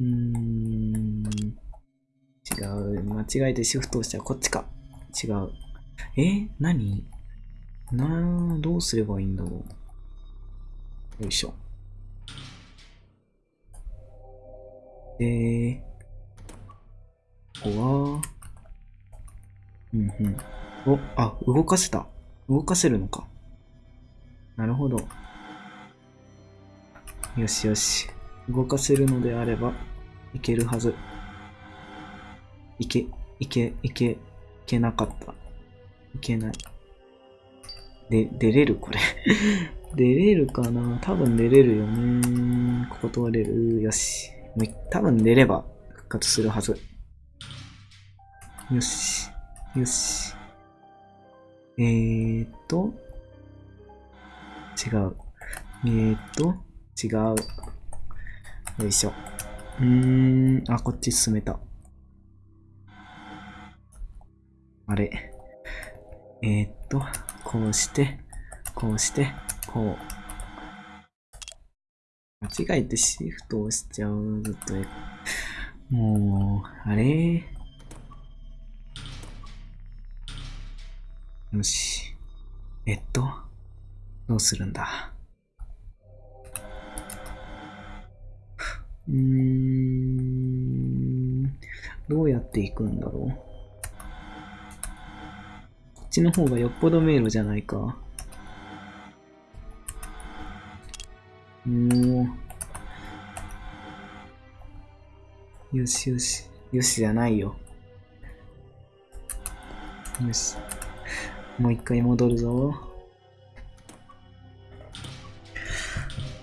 うーん。違う。間違えてシフトをしたらこっちか。違う。え？何？などうすればいいんだろう。よいしょ。で、ここは、うんうん。お、あ、動かせた。動かせるのか。なるほど。よしよし。動かせるのであれば、いけるはず。いけ、いけ、いけ、いけなかった。いけない。で、出れる？これ出れるかな？多分出れるよね。ここ通れる？よし。多分出れば復活するはず。よし。よし。えーっと。違う。えーっと。違う。よいしょ。うーん。あ、こっち進めた。あれ。えーっと。こうして、こうして、こう。間違えてシフト押しちゃう。ずっと。もう、あれ？よし。えっと、どうするんだ？うーん、どうやっていくんだろう？こっちの方がよっぽど迷路じゃないか。もう。よしよし。よしじゃないよ。よし。もう一回戻るぞ。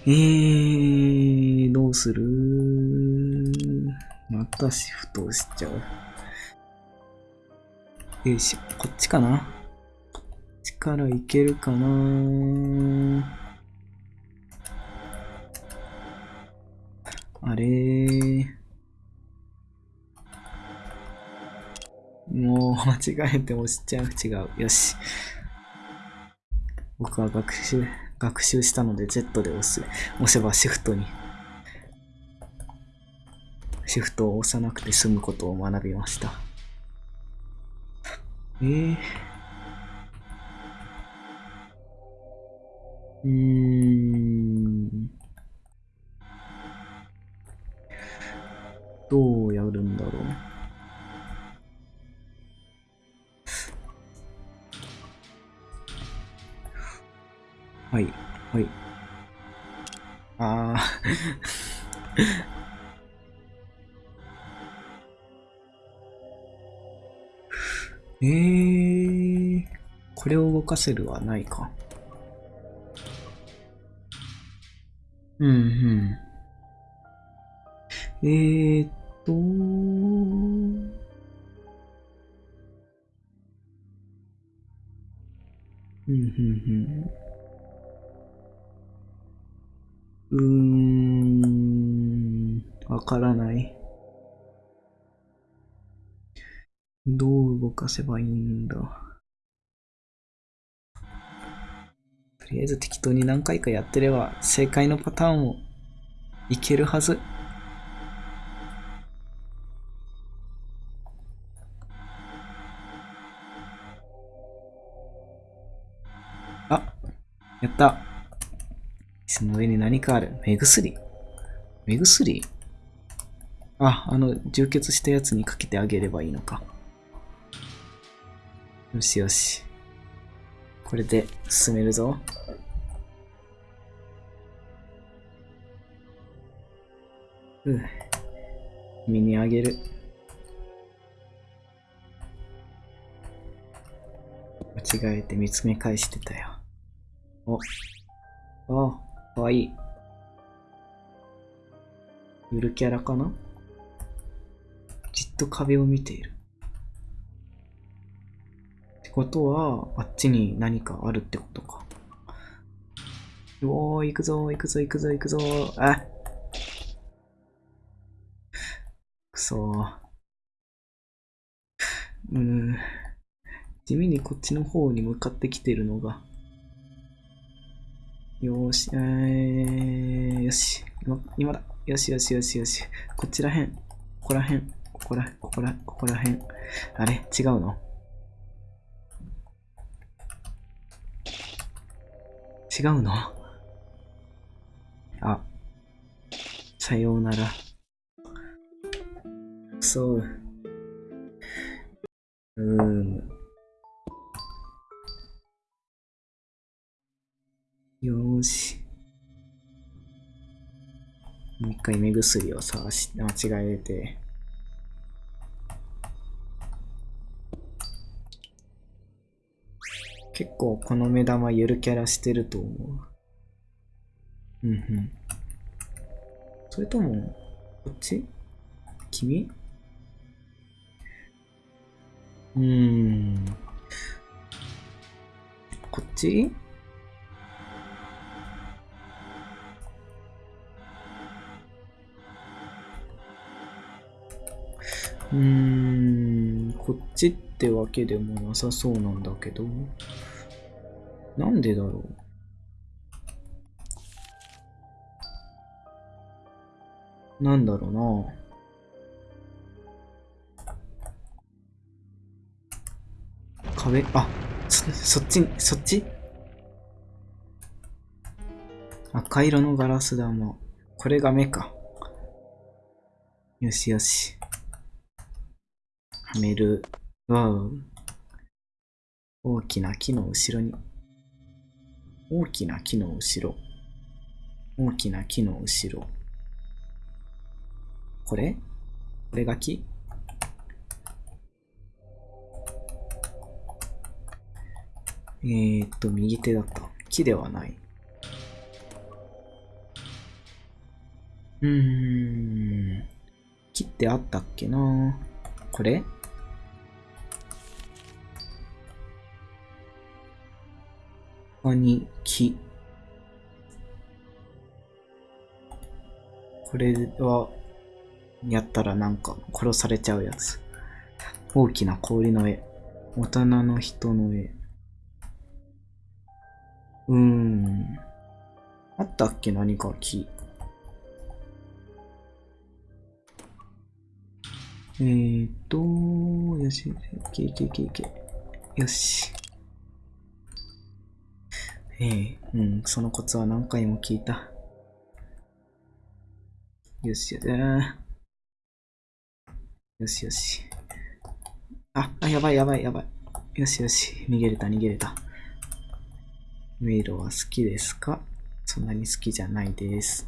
えー、どうする？またシフト押しちゃう。よいしょ、こっちかな？こっちからいけるかな？あれ。もう間違えて押しちゃう。違う。よし。僕は学習、学習したので Z で押す。押せばシフトに。シフトを押さなくて済むことを学びました。えー。うーん。どうやるんだろう。はい、はい。あー。えー、これを動かせるはないか。うん、うん。えーっと、う？ん、うん、うん。うーん、わからない。どう動かせばいいんだ？とりあえず適当に何回かやってれば正解のパターンをいけるはず。やった。その上に何かある。目薬。目薬？あ、あの、充血したやつにかけてあげればいいのか。よしよし。これで進めるぞ。うぅ。君にあげる。間違えて見つめ返してたよ。お。あ、かわいい。ゆるキャラかな？じっと壁を見ている。ってことは、あっちに何かあるってことか。おー、行くぞ、行くぞ、行くぞ、行くぞ。あくそー。うん。地味にこっちの方に向かってきてるのが。よし、えー、よし。今、今だ。よしよしよしよし。こちらへん。ここらへん。ここら、ここら、ここらへん。あれ違うの？違うの？あ。さようなら。そう。うーん。よーし。もう一回目薬を探し、間違えて。結構この目玉ゆるキャラしてると思う。うんうん。それとも、こっち？君？うーん。こっち？うーん、こっちってわけでもなさそうなんだけど。なんでだろう？なんだろうな。壁、あ、そ、そっち、そっち？赤色のガラス玉。これが目か。よしよし。はめる。わお。大きな木の後ろに。大きな木の後ろ。大きな木の後ろ。これ？これが木？えー、っと、右手だった。木ではない。うーん。木ってあったっけな？これ？他に木。これは、やったらなんか殺されちゃうやつ。大きな氷の絵。大人の人の絵。うーん。あったっけ？何か木。えーっと、よし、いけいけいけいけ。よし。ええうん、そのコツは何回も聞いた。よし、よしよしよし。あ、あ、やばいやばいやばい。よしよし、逃げれた逃げれた。迷路は好きですか？そんなに好きじゃないです。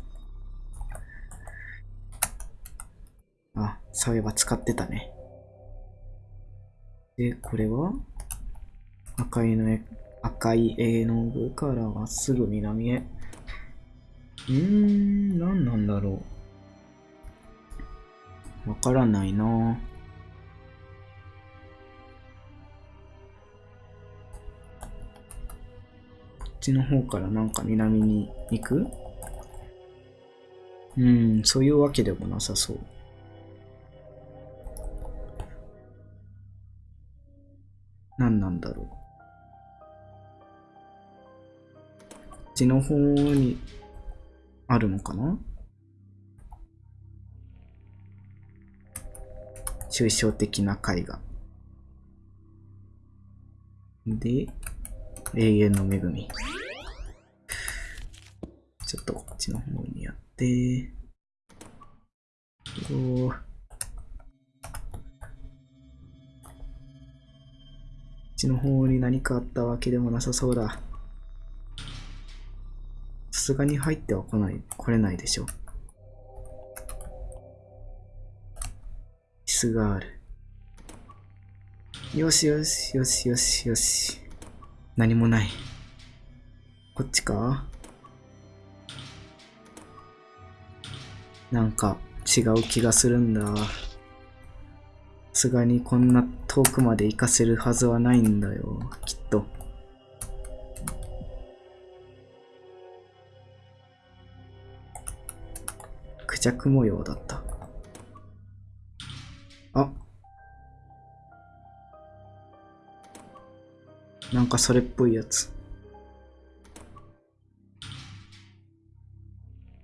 あ、そういえば使ってたね。で、これは？赤いの絵、赤い絵の具からまっすぐ南へ。うーん、何なんだろう。わからないなこっちの方からなんか南に行く？うん、そういうわけでもなさそう。何なんだろう。ちの方にあるのかな？抽象的な絵画。で、永遠の恵み。ちょっとこっちの方にやって、おこっちの方に何かあったわけでもなさそうだ。さすがに入っては来ない、来れないでしょ。椅子がある。よしよしよしよしよし。何もない。こっちか？なんか違う気がするんだ。さすがにこんな遠くまで行かせるはずはないんだよ、きっと。クジャク模様だった。あなんかそれっぽいやつ。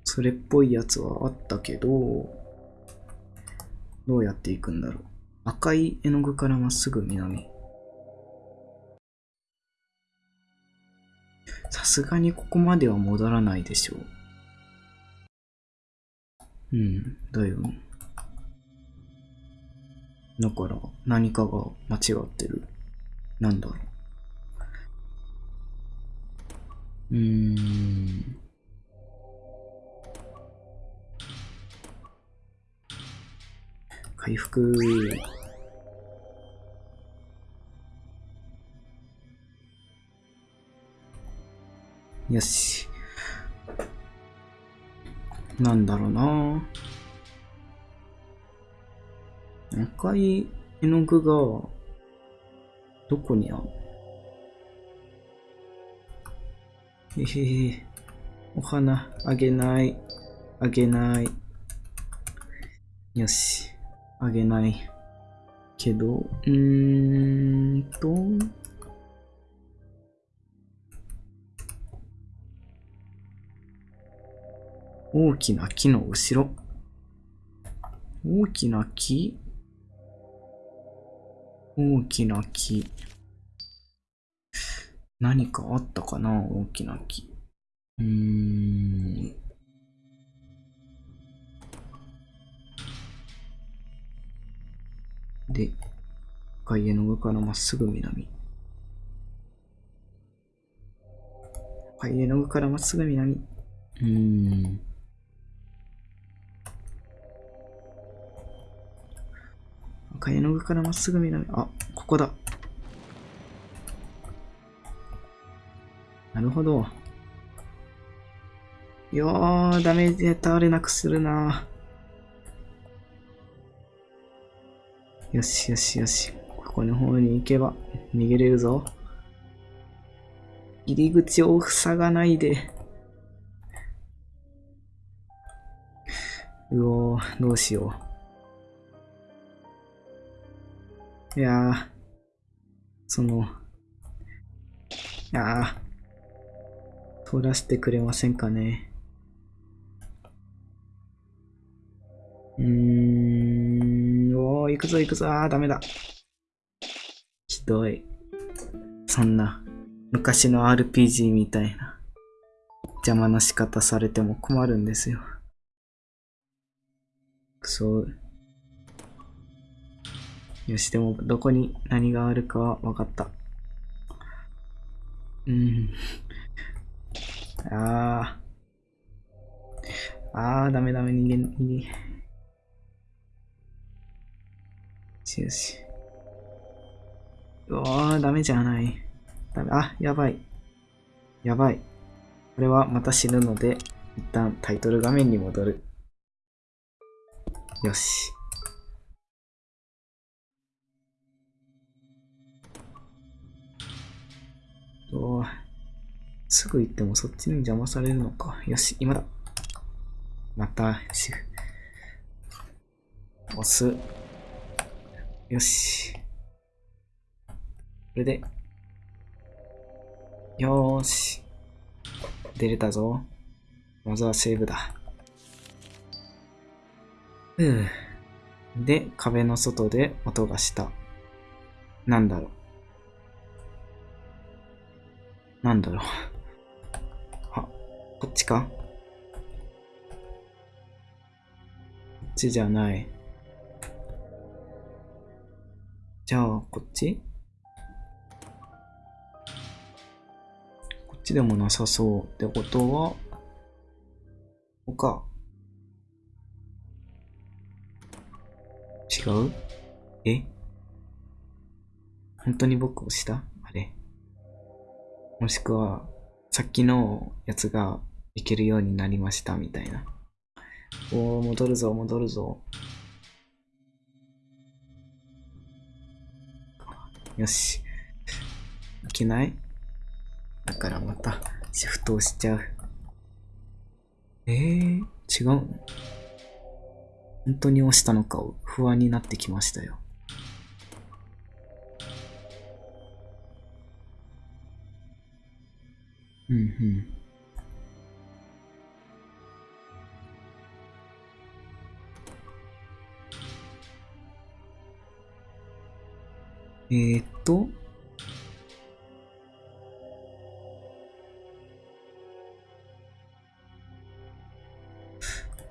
それっぽいやつはあったけど、どうやって行くんだろう。赤い絵の具からまっすぐ南。さすがにここまでは戻らないでしょう。うん、だよ。だから何かが間違ってる。なんだろう。うーん。回復。よし。なんだろうな赤い絵の具がどこにあるえへへ。お花あげない。あげない。よし。あげない。けど、うーんと。大きな木の後ろ。大きな木？大きな木。何かあったかな？大きな木。うーん。で、外野の上からまっすぐ南。外野の上からまっすぐ南。うーん。赤絵の具からまっすぐ南。あ、ここだ。なるほど。よー、ダメージで倒れなくするな。よしよしよし。ここの方に行けば逃げれるぞ。入り口を塞がないで。うおー、どうしよう。いやー、その、いやー、通らせてくれませんかね。うーん、おー、行くぞ行くぞ、あー、ダメだ。ひどい。そんな、昔の RPG みたいな、邪魔な仕方されても困るんですよ。くそう。よし、でも、どこに何があるかは分かった。うん。ああ。ああ、ダメダメ、逃げ、逃げ。よしよし。うわー、ダメじゃない。ダメ、あ、やばい。やばい。これはまた死ぬので、一旦タイトル画面に戻る。よし。おーすぐ行ってもそっちに邪魔されるのか。よし、今だ。また、シフ。押す。よし。これで。よーし。出れたぞ。まずはセーブだ。うぅ。で、壁の外で音がした。なんだろう。なんだろう。あ、こっちか？こっちじゃない。じゃあ、こっち？こっちでもなさそうってことは、ここか。違う？え？本当に僕をした？もしくは、さっきのやつがいけるようになりましたみたいな。おー、戻るぞ、戻るぞ。よし。いけない？だからまたシフトをしちゃう。えー、違う本当に押したのかを不安になってきましたよ。うんうん。えー、っと。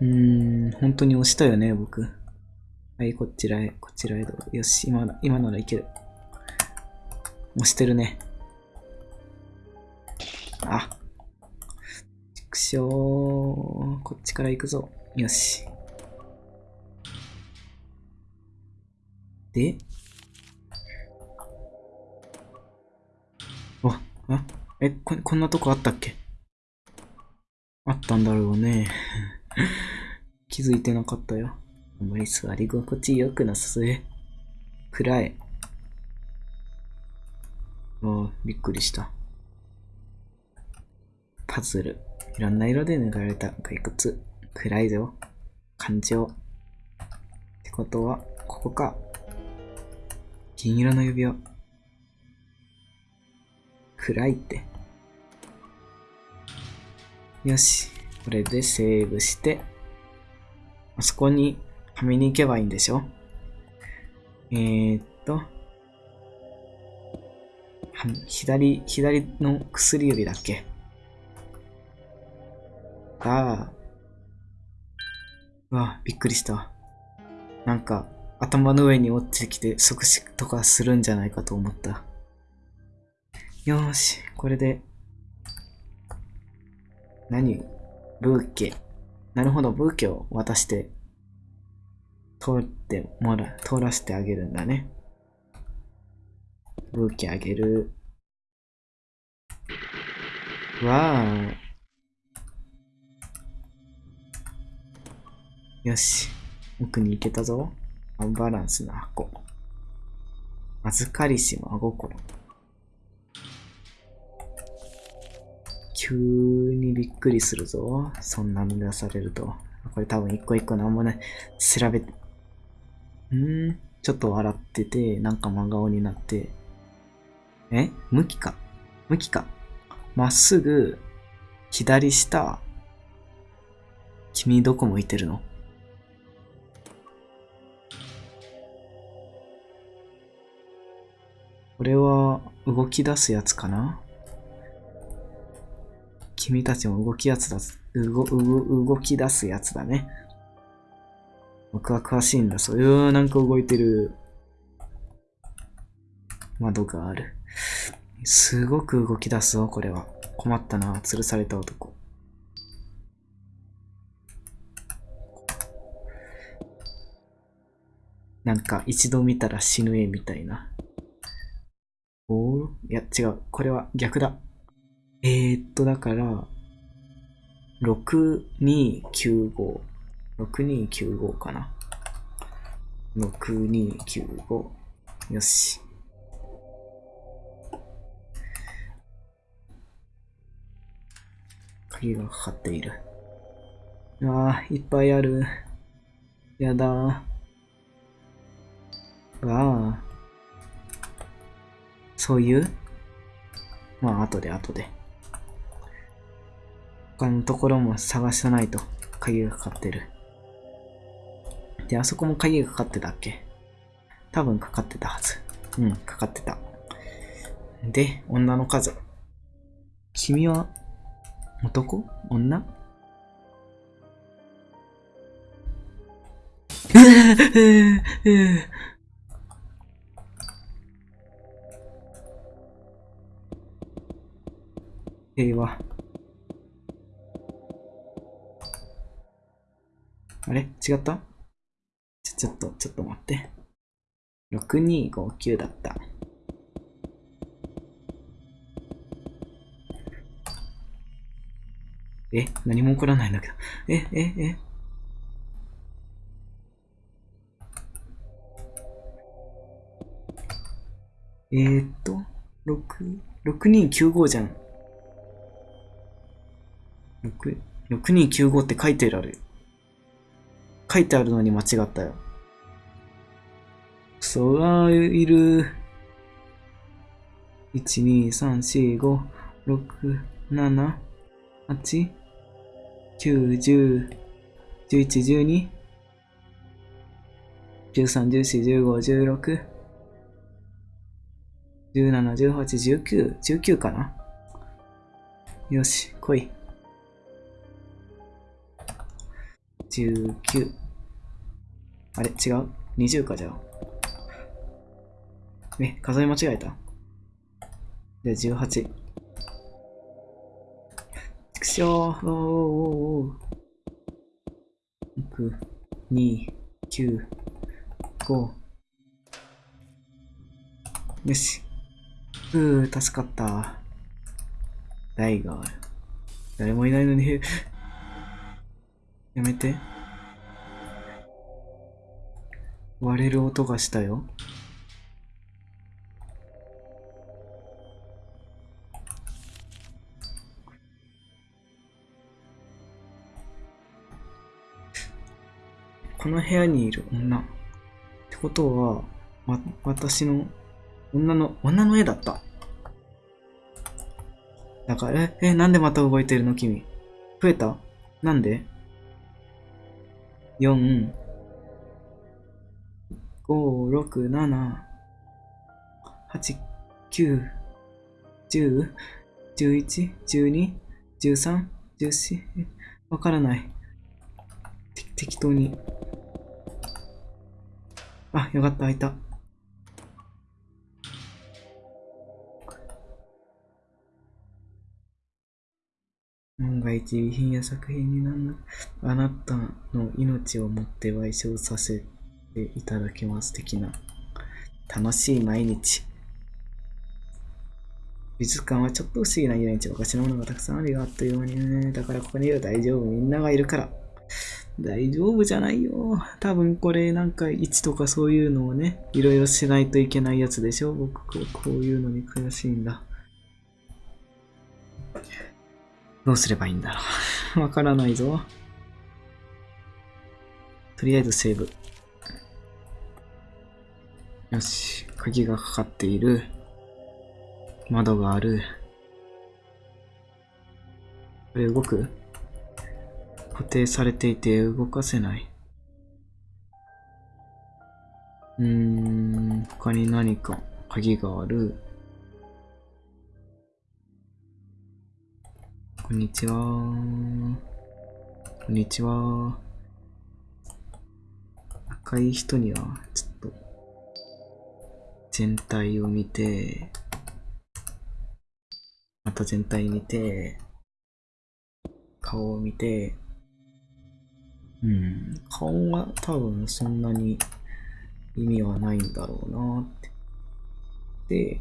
うん、本当に押したよね、僕。はい、こちらへ、こちらへどうぞ。よし、今な今ならいける。押してるね。あ。ちくしょう。こっちから行くぞ。よし。で、あ、あ、え、こ、こんなとこあったっけ？あったんだろうね。気づいてなかったよ。あんまり座り心地良くなさそう。暗い。おーびっくりした。パズル。いろんな色で塗られた骸骨。暗いぞ。感情。ってことは、ここか。銀色の指輪。暗いって。よし。これでセーブして、あそこにはめに行けばいいんでしょ？えー、っと、左、左の薬指だっけ？ああ。うわ、びっくりした。なんか、頭の上に落ちてきて即死とかするんじゃないかと思った。よーし、これで、何？ブーケ。なるほど、ブーケを渡して、通ってもら、通らせてあげるんだね。ブーケあげる。わー。よし。奥に行けたぞ。アンバランスな箱。預かりし真心。急にびっくりするぞ。そんなの出されると。これ多分一個一個なんもない。調べて。うー。ちょっと笑ってて、なんか真顔になって。え？向きか？向きか？まっすぐ、左下。君どこ向いてるの？これは動き出すやつかな？君たちも動きやつだ、動、動、動き出すやつだね。僕は詳しいんだ。そういう、なんか動いてる窓がある。すごく動き出すぞ、これは。困ったな、吊るされた男。なんか一度見たら死ぬ絵みたいな。おいや、違う。これは逆だ。えー、っと、だから、6295。6295かな。6295。よし。鍵がかかっている。ああ、いっぱいある。やだー。わあ。そういう？まあ、後で後で。他のところも探さないと鍵がかかってる。で、あそこも鍵がかかってたっけ？多分かかってたはず。うん、かかってた。で、女の数。君は男？女？平和。あれ？違った？ちょ、ちょっと、ちょっと待って。6259だった。え？何も起こらないんだけど。え、え、え？えー、っと、6、6295じゃん。6 6295って書いてある。書いてあるのに間違ったよ。そら、いる。1、2、3、4、5、6、7、8、9、10、11、12、13、14、15、16、17、18、19、19かなよし、来い。19。あれ？違う ?20 かじゃあ。え、数え間違えたじゃあ18。ちくしょう。おーおーおー6、2、9、5。よし。ふう、助かった。台がある。誰もいないのに、やめて。割れる音がしたよ。この部屋にいる女。ってことは、わ、私の、女の、女の絵だった。だから、え、え、なんでまた動いてるの？君。増えた？なんで？?4、5、6、7、8、9、10、11、12、13、14、わからない。適当に。あ、よかった、開いた。万が一備品や作品になんなあなたの命をもって賠償させていただきます的な楽しい毎日。美術館はちょっと不思議な遊園地おかしなものがたくさんあるよあっという間にね。だからここにいる大丈夫みんながいるから。大丈夫じゃないよ。多分これなんか位置とかそういうのをねいろいろしないといけないやつでしょ。僕こういうのに悔しいんだ。どうすればいいんだろう。わからないぞ。とりあえずセーブ。よし。鍵がかかっている。窓がある。これ動く？固定されていて動かせない。うーん、他に何か？鍵がある。こんにちは。こんにちは。赤い人には、ちょっと、全体を見て、また全体見て、顔を見て、うん、顔は多分そんなに意味はないんだろうなって。で、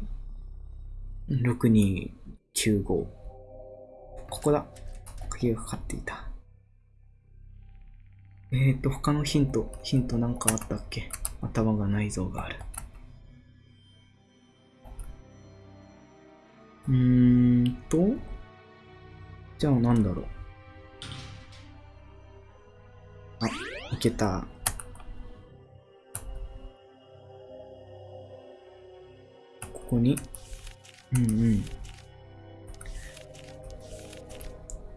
6295。ここだ。鍵がかかっていた。えーと、他のヒント、ヒントなんかあったっけ？頭が内臓がある。うーんと、じゃあなんだろう。あ、いけた。ここに、うんうん。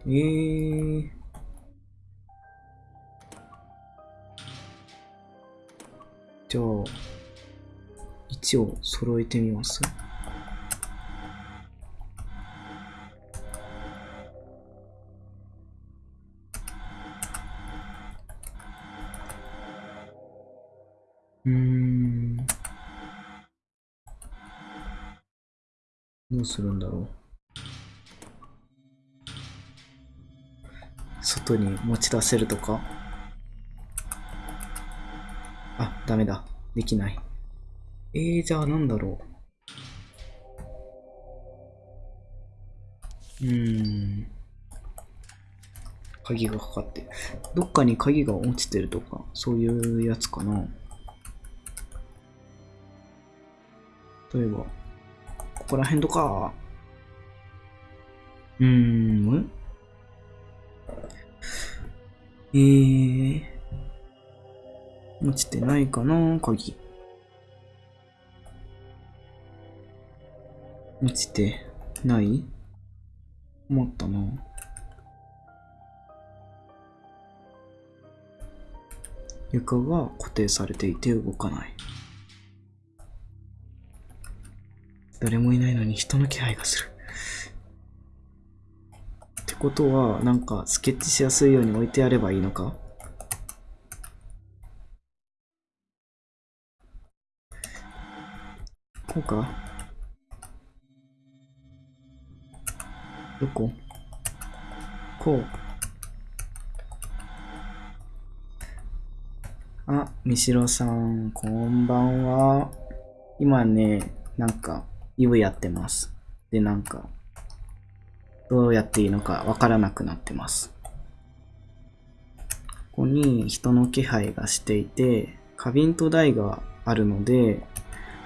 えー。じゃあ、位置を揃えてみます。うん。どうするんだろう。外に持ち出せるとか？あ、ダメだ。できない。えー、じゃあなんだろう。うーん。鍵がかかって。どっかに鍵が落ちてるとか、そういうやつかな。例えば、ここら辺とか。うーん、えー、落ちてないかな鍵。落ちてない？思ったな。床が固定されていて動かない。誰もいないのに人の気配がする。ことは、なんか、スケッチしやすいように置いてあればいいのか？こうか？どこ？こう。あ、みしろさん、こんばんは。今ね、なんか、イブやってます。で、なんか、どうやっていいのかわからなくなってます。ここに人の気配がしていて、花瓶と台があるので、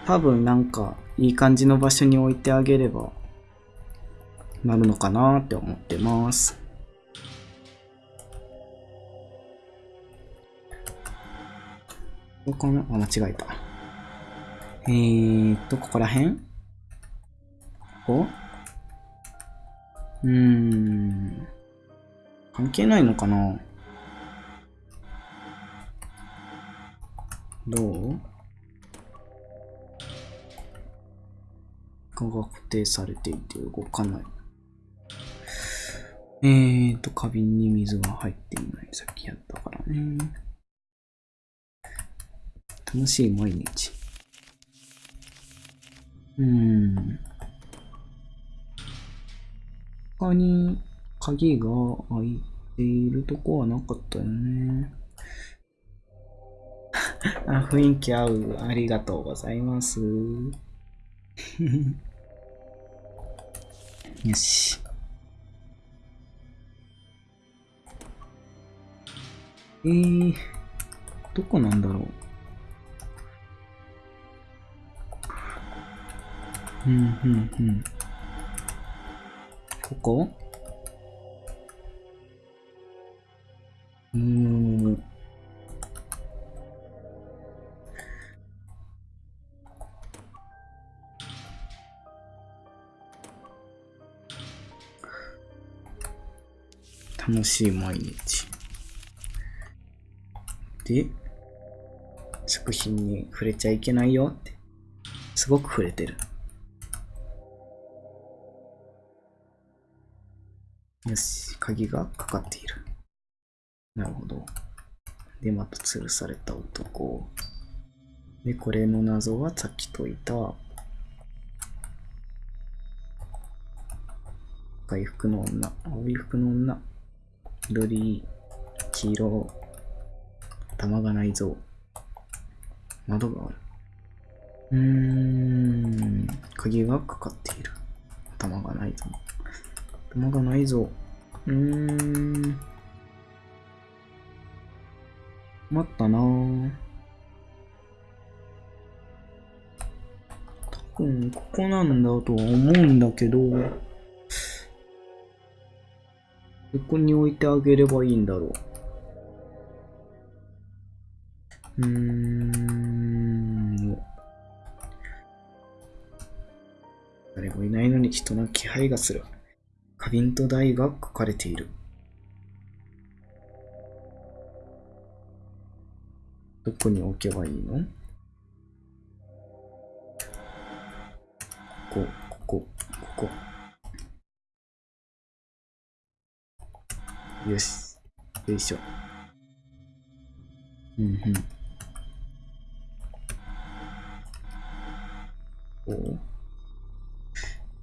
多分なんかいい感じの場所に置いてあげればなるのかなって思ってます。ここの、あ、間違えた。えーっと、ここら辺？ここ？うん。関係ないのかな？どう？が固定されていて動かない。えーと、花瓶に水が入っていない。さっきやったからね。楽しい毎日。うーん。他に鍵が開いているとこはなかったよね。あ、雰囲気合う。ありがとうございます。よし。えー、どこなんだろう。うん、うん、うん。ここ？うーん。楽しい毎日。で、作品に触れちゃいけないよって。すごく触れてる。よし、鍵がかかっている。なるほど。で、また吊るされた男。で、これの謎はさっき解いた。赤い服の女、青い服の女、緑、黄色、頭がないぞ。窓がある。うーん、鍵がかかっている。頭がないぞ。頭がないぞ。うーん。困ったなぁ。多分、ここなんだとは思うんだけど、どこに置いてあげればいいんだろう。うーん。誰もいないのに人の気配がする。花瓶と台が書かれている。どこに置けばいいの？ここ、ここ、ここ。よし。よいしょ。うんうん。お？う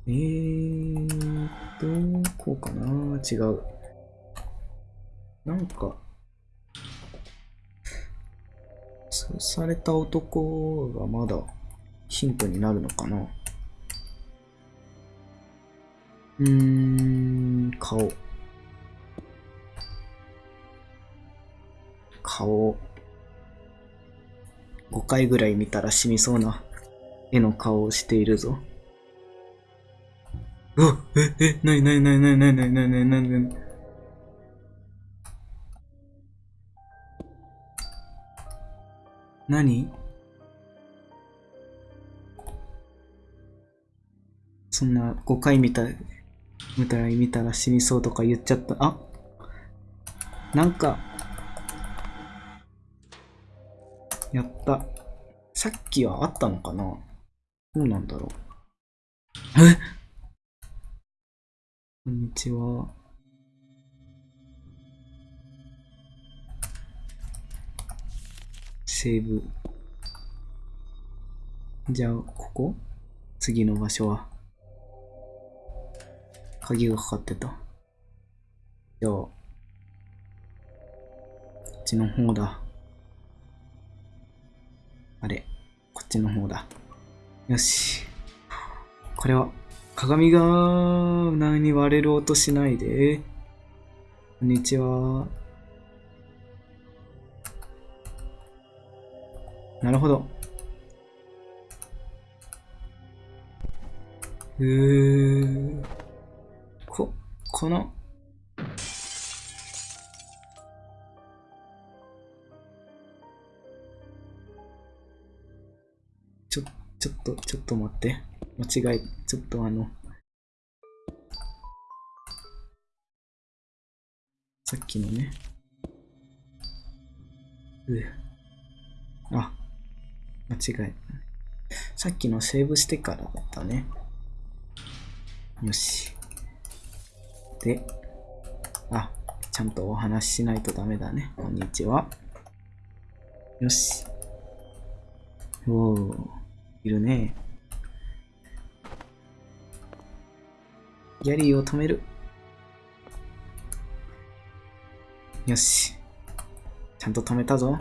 えーと、こうかな違う。なんか、そうされた男がまだヒントになるのかなうーん、顔。顔。5回ぐらい見たら死にそうな絵の顔をしているぞ。うわえ、え、なになになになになになになになになになに何そんな5回見た、見たら見たら死にそうとか言っちゃった。あなんか、やった。さっきはあったのかなどうなんだろう。えこんにちは。セーブ。じゃあ、ここ？次の場所は？鍵がかかってた。じゃあ、こっちの方だ。あれ、こっちの方だ。よし。これは、鏡が何割れる音しないで。こんにちは。なるほど。うー。こ、この。ちょ、ちょっと、ちょっと待って。間違い、ちょっとあの、さっきのね。うあ、間違い。さっきのセーブしてからだったね。よし。で、あ、ちゃんとお話ししないとダメだね。こんにちは。よし。おー、いるね。ギャリーを止める。よし。ちゃんと止めたぞ。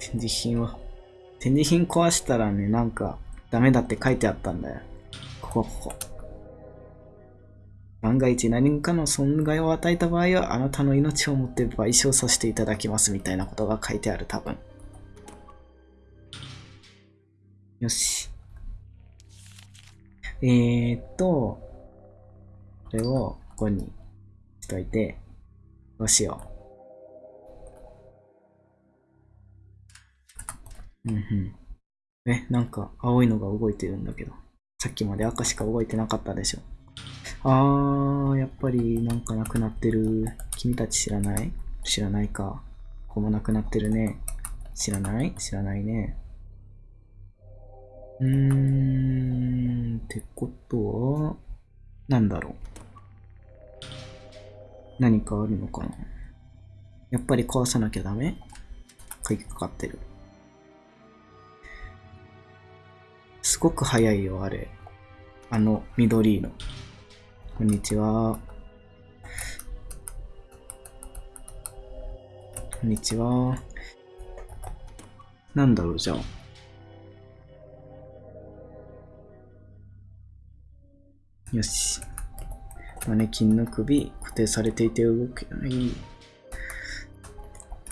展示品を。展示品壊したらね、なんか、ダメだって書いてあったんだよ。ここ、ここ。万が一何かの損害を与えた場合は、あなたの命をもって賠償させていただきますみたいなことが書いてある、多分。よし。えー、っと、これをここにしといて、どうしよう。うんうん。え、なんか青いのが動いてるんだけど。さっきまで赤しか動いてなかったでしょ。あー、やっぱりなんかなくなってる。君たち知らない？知らないか。ここもなくなってるね。知らない？知らないね。うーん、ってことは、なんだろう。何かあるのかなやっぱり壊さなきゃダメ？鍵かかってる。すごく早いよ、あれ。あの、緑の。こんにちは。こんにちは。なんだろう、じゃあ。よし。マネキンの首、固定されていて動けない。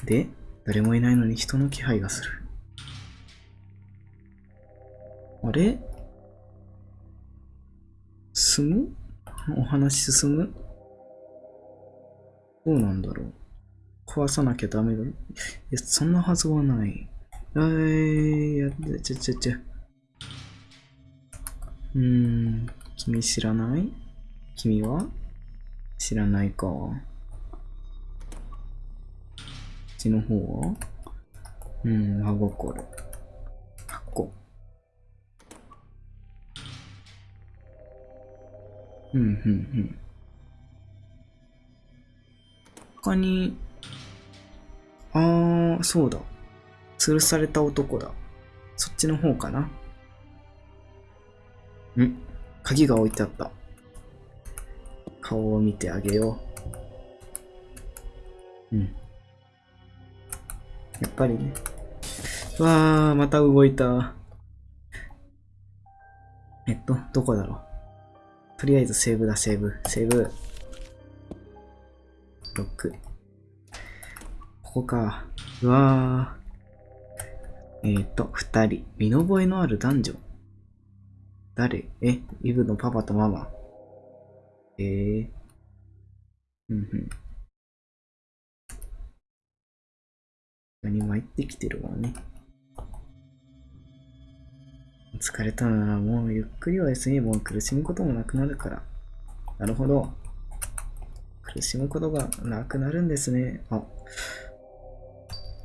で、誰もいないのに人の気配がする。あれ？進む？お話進む？どうなんだろう壊さなきゃダメだ。いや、そんなはずはない。えー、や、ちゃちゃちゃ。うーん、君知らない？君は知らないか。こっちの方は？うん、真心。箱。うん、うん、うん。他に、あー、そうだ。吊るされた男だ。そっちの方かな。ん鍵が置いてあった。顔を見てあげよう。うん。やっぱりね。わー、また動いた。えっと、どこだろう。とりあえずセーブだ、セーブ。セーブ。ロック。ここか。うわー。えっ、と、二人。見覚えのある男女。誰？え、イブのパパとママ。えー。うんうん。何参ってきてるわね。疲れたならもうゆっくりは休めば苦しむこともなくなるから。なるほど。苦しむことがなくなるんですね。あ。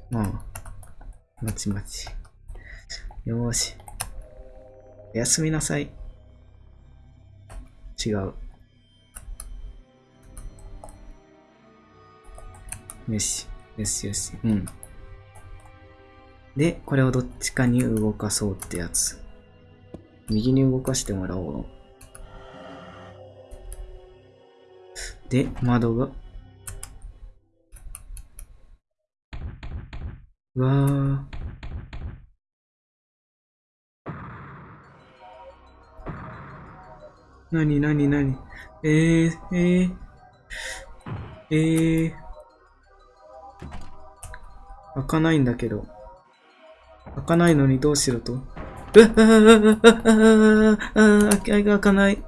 まあ。まちまち。よーし。おやすみなさい。違う。よし。よしよし。うん。で、これをどっちかに動かそうってやつ。右に動かしてもらおう。で、窓が。うわー。なになになにえー、えー、えー。開かないんだけど。開かないのにどうしろと。うわ開け開かない。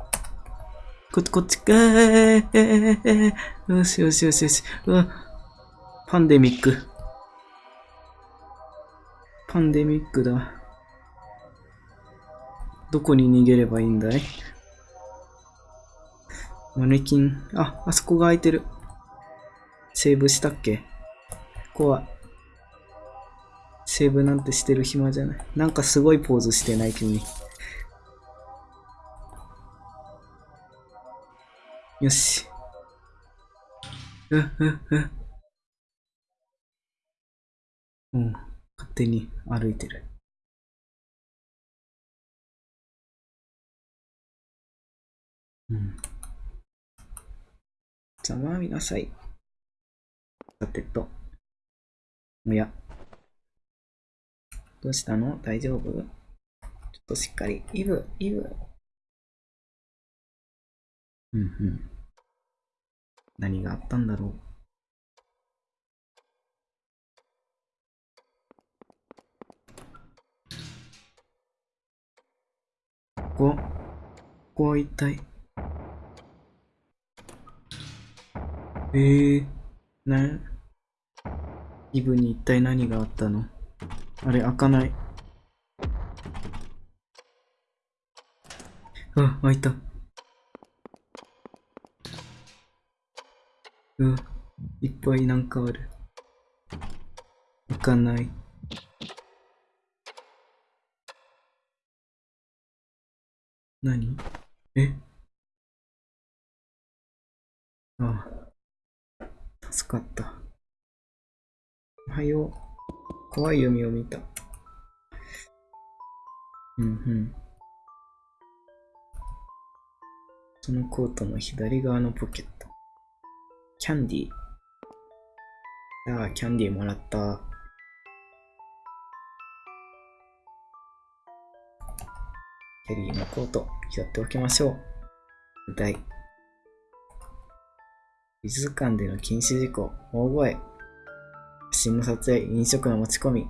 こっち、こっちかー。よしよしよしよし。うわ、パンデミック。パンデミックだ。どこに逃げればいいんだいマネキン。あ、あそこが空いてる。セーブしたっけ？ここは、セーブなんてしてる暇じゃない。なんかすごいポーズしてない？君。よし。う、う、う。うん。勝手に歩いてる。うん。ざまあみなさい。さてと。おや。どうしたの？大丈夫？ちょっとしっかり。イブ、イブ。うんうん。何があったんだろう？ここ、ここは一体。えー、な、イブに一体何があったの？あれ、開かない。あ、開いた。うん、いっぱいなんかある。開かない。何？え？ああ。助かった。おはよう。怖い夢を見た。うんうん。そのコートの左側のポケット。キャンディー。ああ、キャンディーもらった。キャリーのコート、拾っておきましょう。舞台。美術館での禁止事項、大声。写真の撮影、飲食の持ち込み。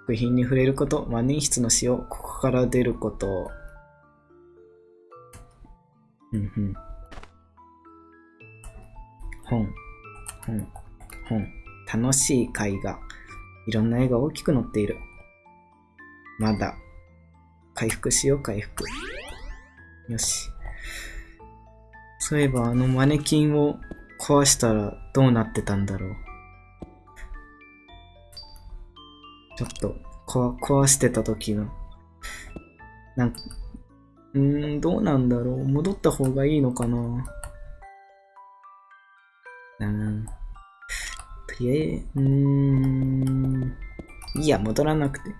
作品に触れること、万年筆の使用、ここから出ること。うんうん。本、本、本。楽しい絵画。いろんな絵が大きく載っている。まだ。回復しよう、回復。よし。そういえば、あのマネキンを壊したらどうなってたんだろう。ちょっと、壊してた時の、なんか、うーん、どうなんだろう。戻った方がいいのかな。うん。とりあえず、うーん。いいや、戻らなくて。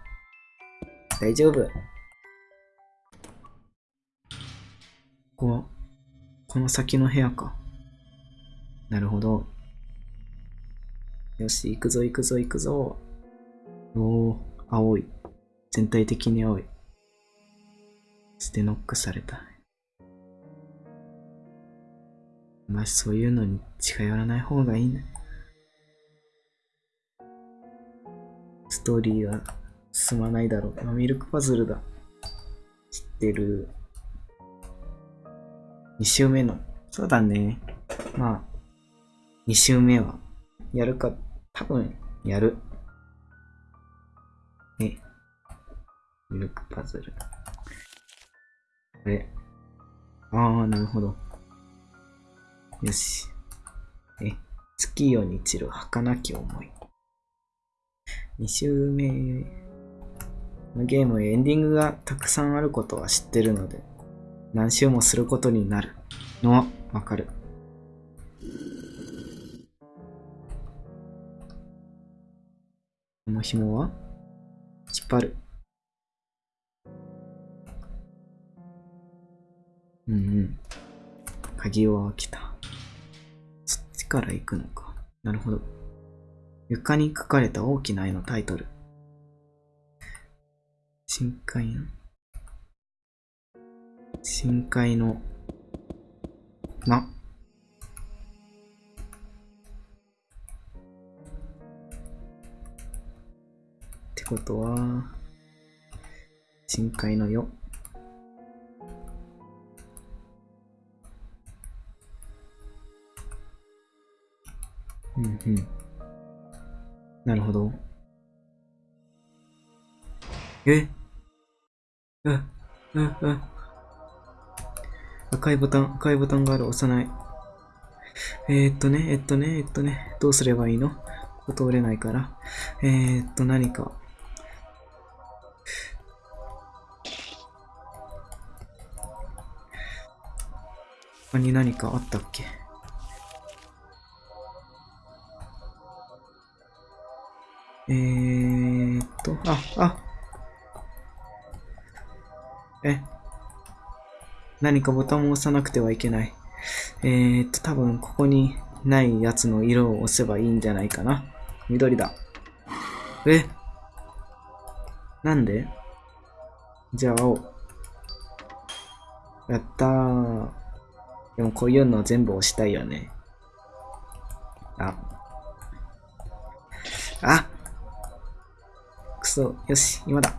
大丈夫。ここは、この先の部屋か。なるほど。よし、行くぞ行くぞ行くぞ。おお、青い。全体的に青い。ステノックされた。まあ、そういうのに近寄らない方がいいね。ストーリーは進まないだろう。ミルクパズルだ。知ってる。2週目の。そうだね。まあ、2週目は、やるか、多分、やる。え、ミルクパズル。これ。ああ、なるほど。よし。え、月夜に散る儚き思い。2週目のゲームエンディングがたくさんあることは知ってるので、何周もすることになるのはわかる。この紐は引っ張る。うんうん。鍵を開けた。そっちから行くのか。なるほど。床に書かれた大きな絵のタイトル。深海の深海の、な。ことは、深海のよ。うんうん。なるほど。え？うん、うん、うん。赤いボタン、赤いボタンがある、押さない。えー、っとね、えっとね、えっとね、どうすればいいの？ここ通れないから。えー、っと、何か。他に何かあったっけ？えーっと、あ、あ、え、何かボタンを押さなくてはいけない。えーっと、多分ここにないやつの色を押せばいいんじゃないかな。緑だ。え？なんで？じゃあ青。やったー。でもこういうの全部押したいよね。あ。あくそ、よし、今だ。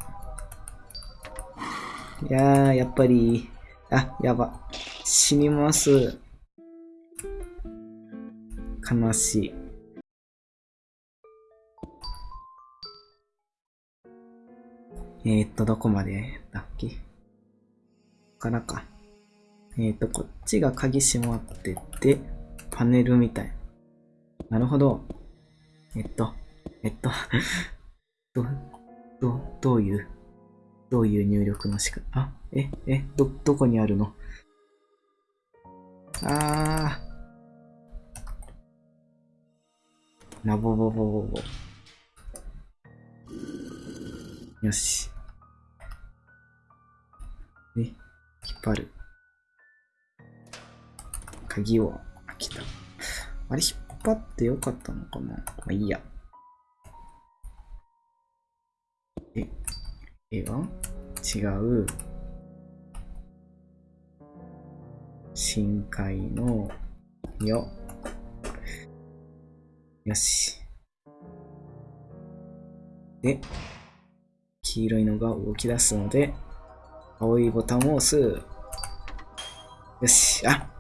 いやー、やっぱり、あ、やば。死にます。悲しい。えー、っと、どこまでだっけ？ここからか。えー、っと、こっちが鍵閉まってて、パネルみたい。なるほど。えっと、えっと、ど、ど、どういう、どういう入力の仕方、あ、え、え、ど、どこにあるの？あー。なぼぼぼぼぼ。よし。で、引っ張る。鍵を開けた。あれ、引っ張ってよかったのかな？まあいいや。え、えは？違う。深海のよ。よし。で、黄色いのが動き出すので、青いボタンを押す。よし、あ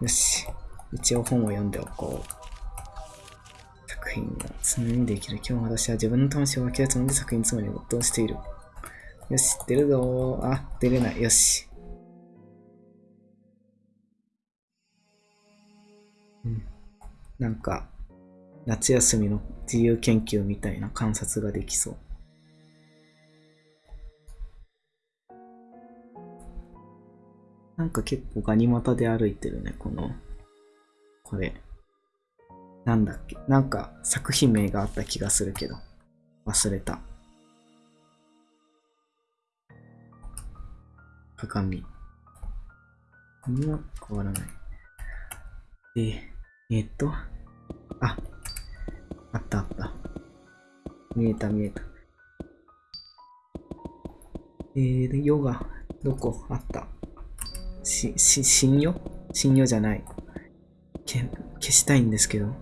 よし。一応本を読んでおこう。作品が常にできる。今日私は自分の魂を分けるつもりで作品つもりに没頭している。よし、出るぞ。あ、出れない。よし。うん。なんか、夏休みの自由研究みたいな観察ができそう。なんか結構ガニ股で歩いてるね、この、これ。なんだっけなんか作品名があった気がするけど、忘れた。鏡。何も変わらない。で、えーっと、あ、あったあった。見えた見えた。えー、ヨガ、どこ？あった。し、し、信用？信用じゃない。け、消したいんですけど。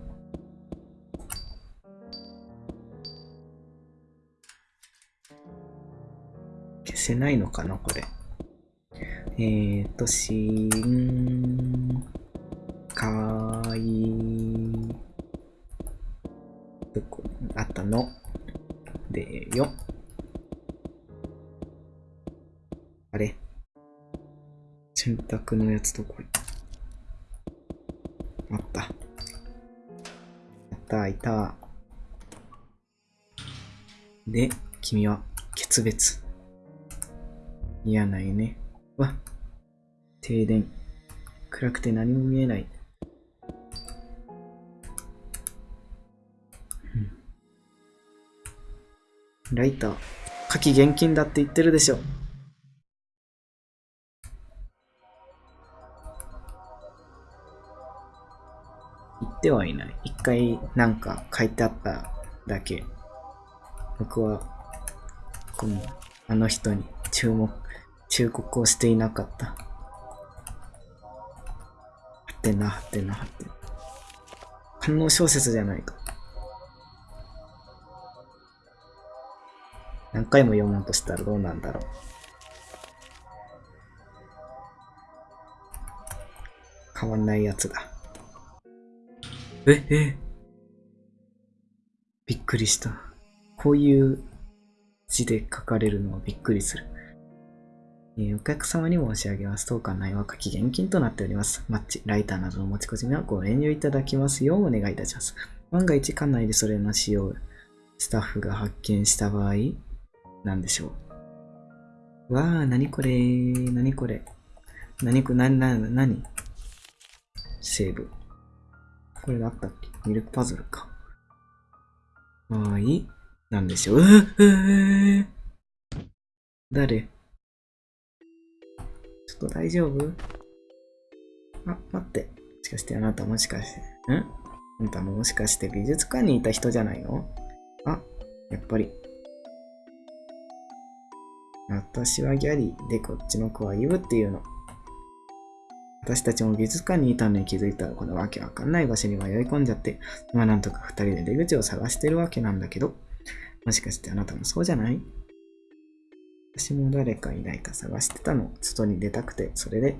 消せないのかなこれ。えーと、しん、かい、どこ、あったの？でよ。あれ？洗濯のやつどこれあった。やった、いた。で、君は、決別。嫌な夢。わ、停電。暗くて何も見えない。うんライター。火器厳禁だって言ってるでしょ。てはいない。一回なんか書いてあっただけ。僕は、この、あの人に注目、忠告をしていなかった。はてな、はてな、はってな。観音小説じゃないか。何回も読もうとしたらどうなんだろう。変わんないやつだ。え、えびっくりした。こういう字で書かれるのはびっくりする。えーお客様に申し上げますと、館内は夏季現金となっております。マッチ、ライターなどの持ち込みはご遠慮いただきますようお願いいたします。万が一館内でそれの使用、スタッフが発見した場合、なんでしょう。わー、なにこれなにこれなにこ、な、な、なにセーブ。これがあったっけミルクパズルか。はーい。なんでしょう。誰？ちょっと大丈夫？あ、待って。もしかしてあなたもしかして、ん？あんたももしかして美術館にいた人じゃないの？あ、やっぱり。私はギャリーで、こっちの子はイブっていうの。私たちも美術館にいたのに気づいたらこのわけわかんない場所に迷い込んじゃって、今なんとか二人で出口を探してるわけなんだけど、もしかしてあなたもそうじゃない？私も誰かいないか探してたの。外に出たくて、それで。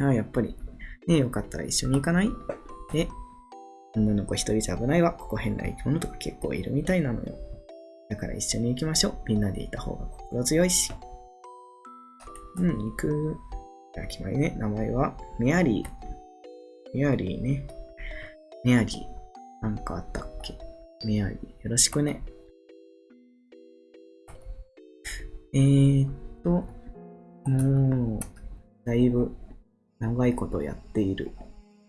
ああ、やっぱり。ねえ、よかったら一緒に行かない？え？女の子一人じゃ危ないわ。ここ変な生き物とか結構いるみたいなのよ。だから一緒に行きましょう。みんなでいた方が心強いし。うん、行く。じゃあ決まりね。名前はメアリー。メアリーね。メアリー。なんかあったっけ？メアリー。よろしくね。えーっと、もう、だいぶ長いことやっている。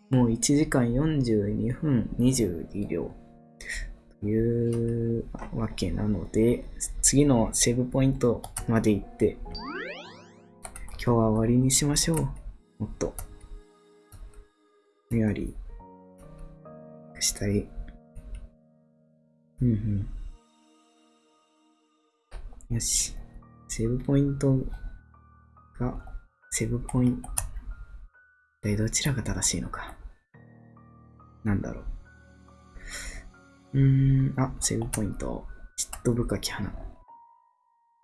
もう1時間42分22秒というわけなので、次のセーブポイントまで行って、今日は終わりにしましょう。もっと。メアリー。したい。うんうん。よし。セーブポイントが、セーブポイント、一体どちらが正しいのか。なんだろう。うーん、あ、セーブポイント。嫉妬深き花。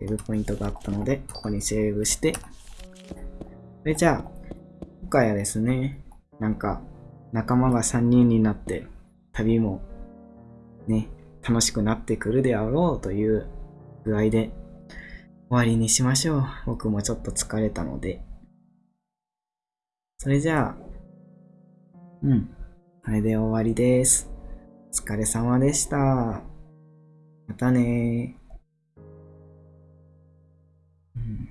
セーブポイントがあったので、ここにセーブして。それじゃあ、今回はですね、なんか、仲間が3人になって、旅も、ね、楽しくなってくるであろうという具合で、終わりにしましょう。僕もちょっと疲れたので。それじゃあ、うん。これで終わりです。お疲れ様でした。またねうん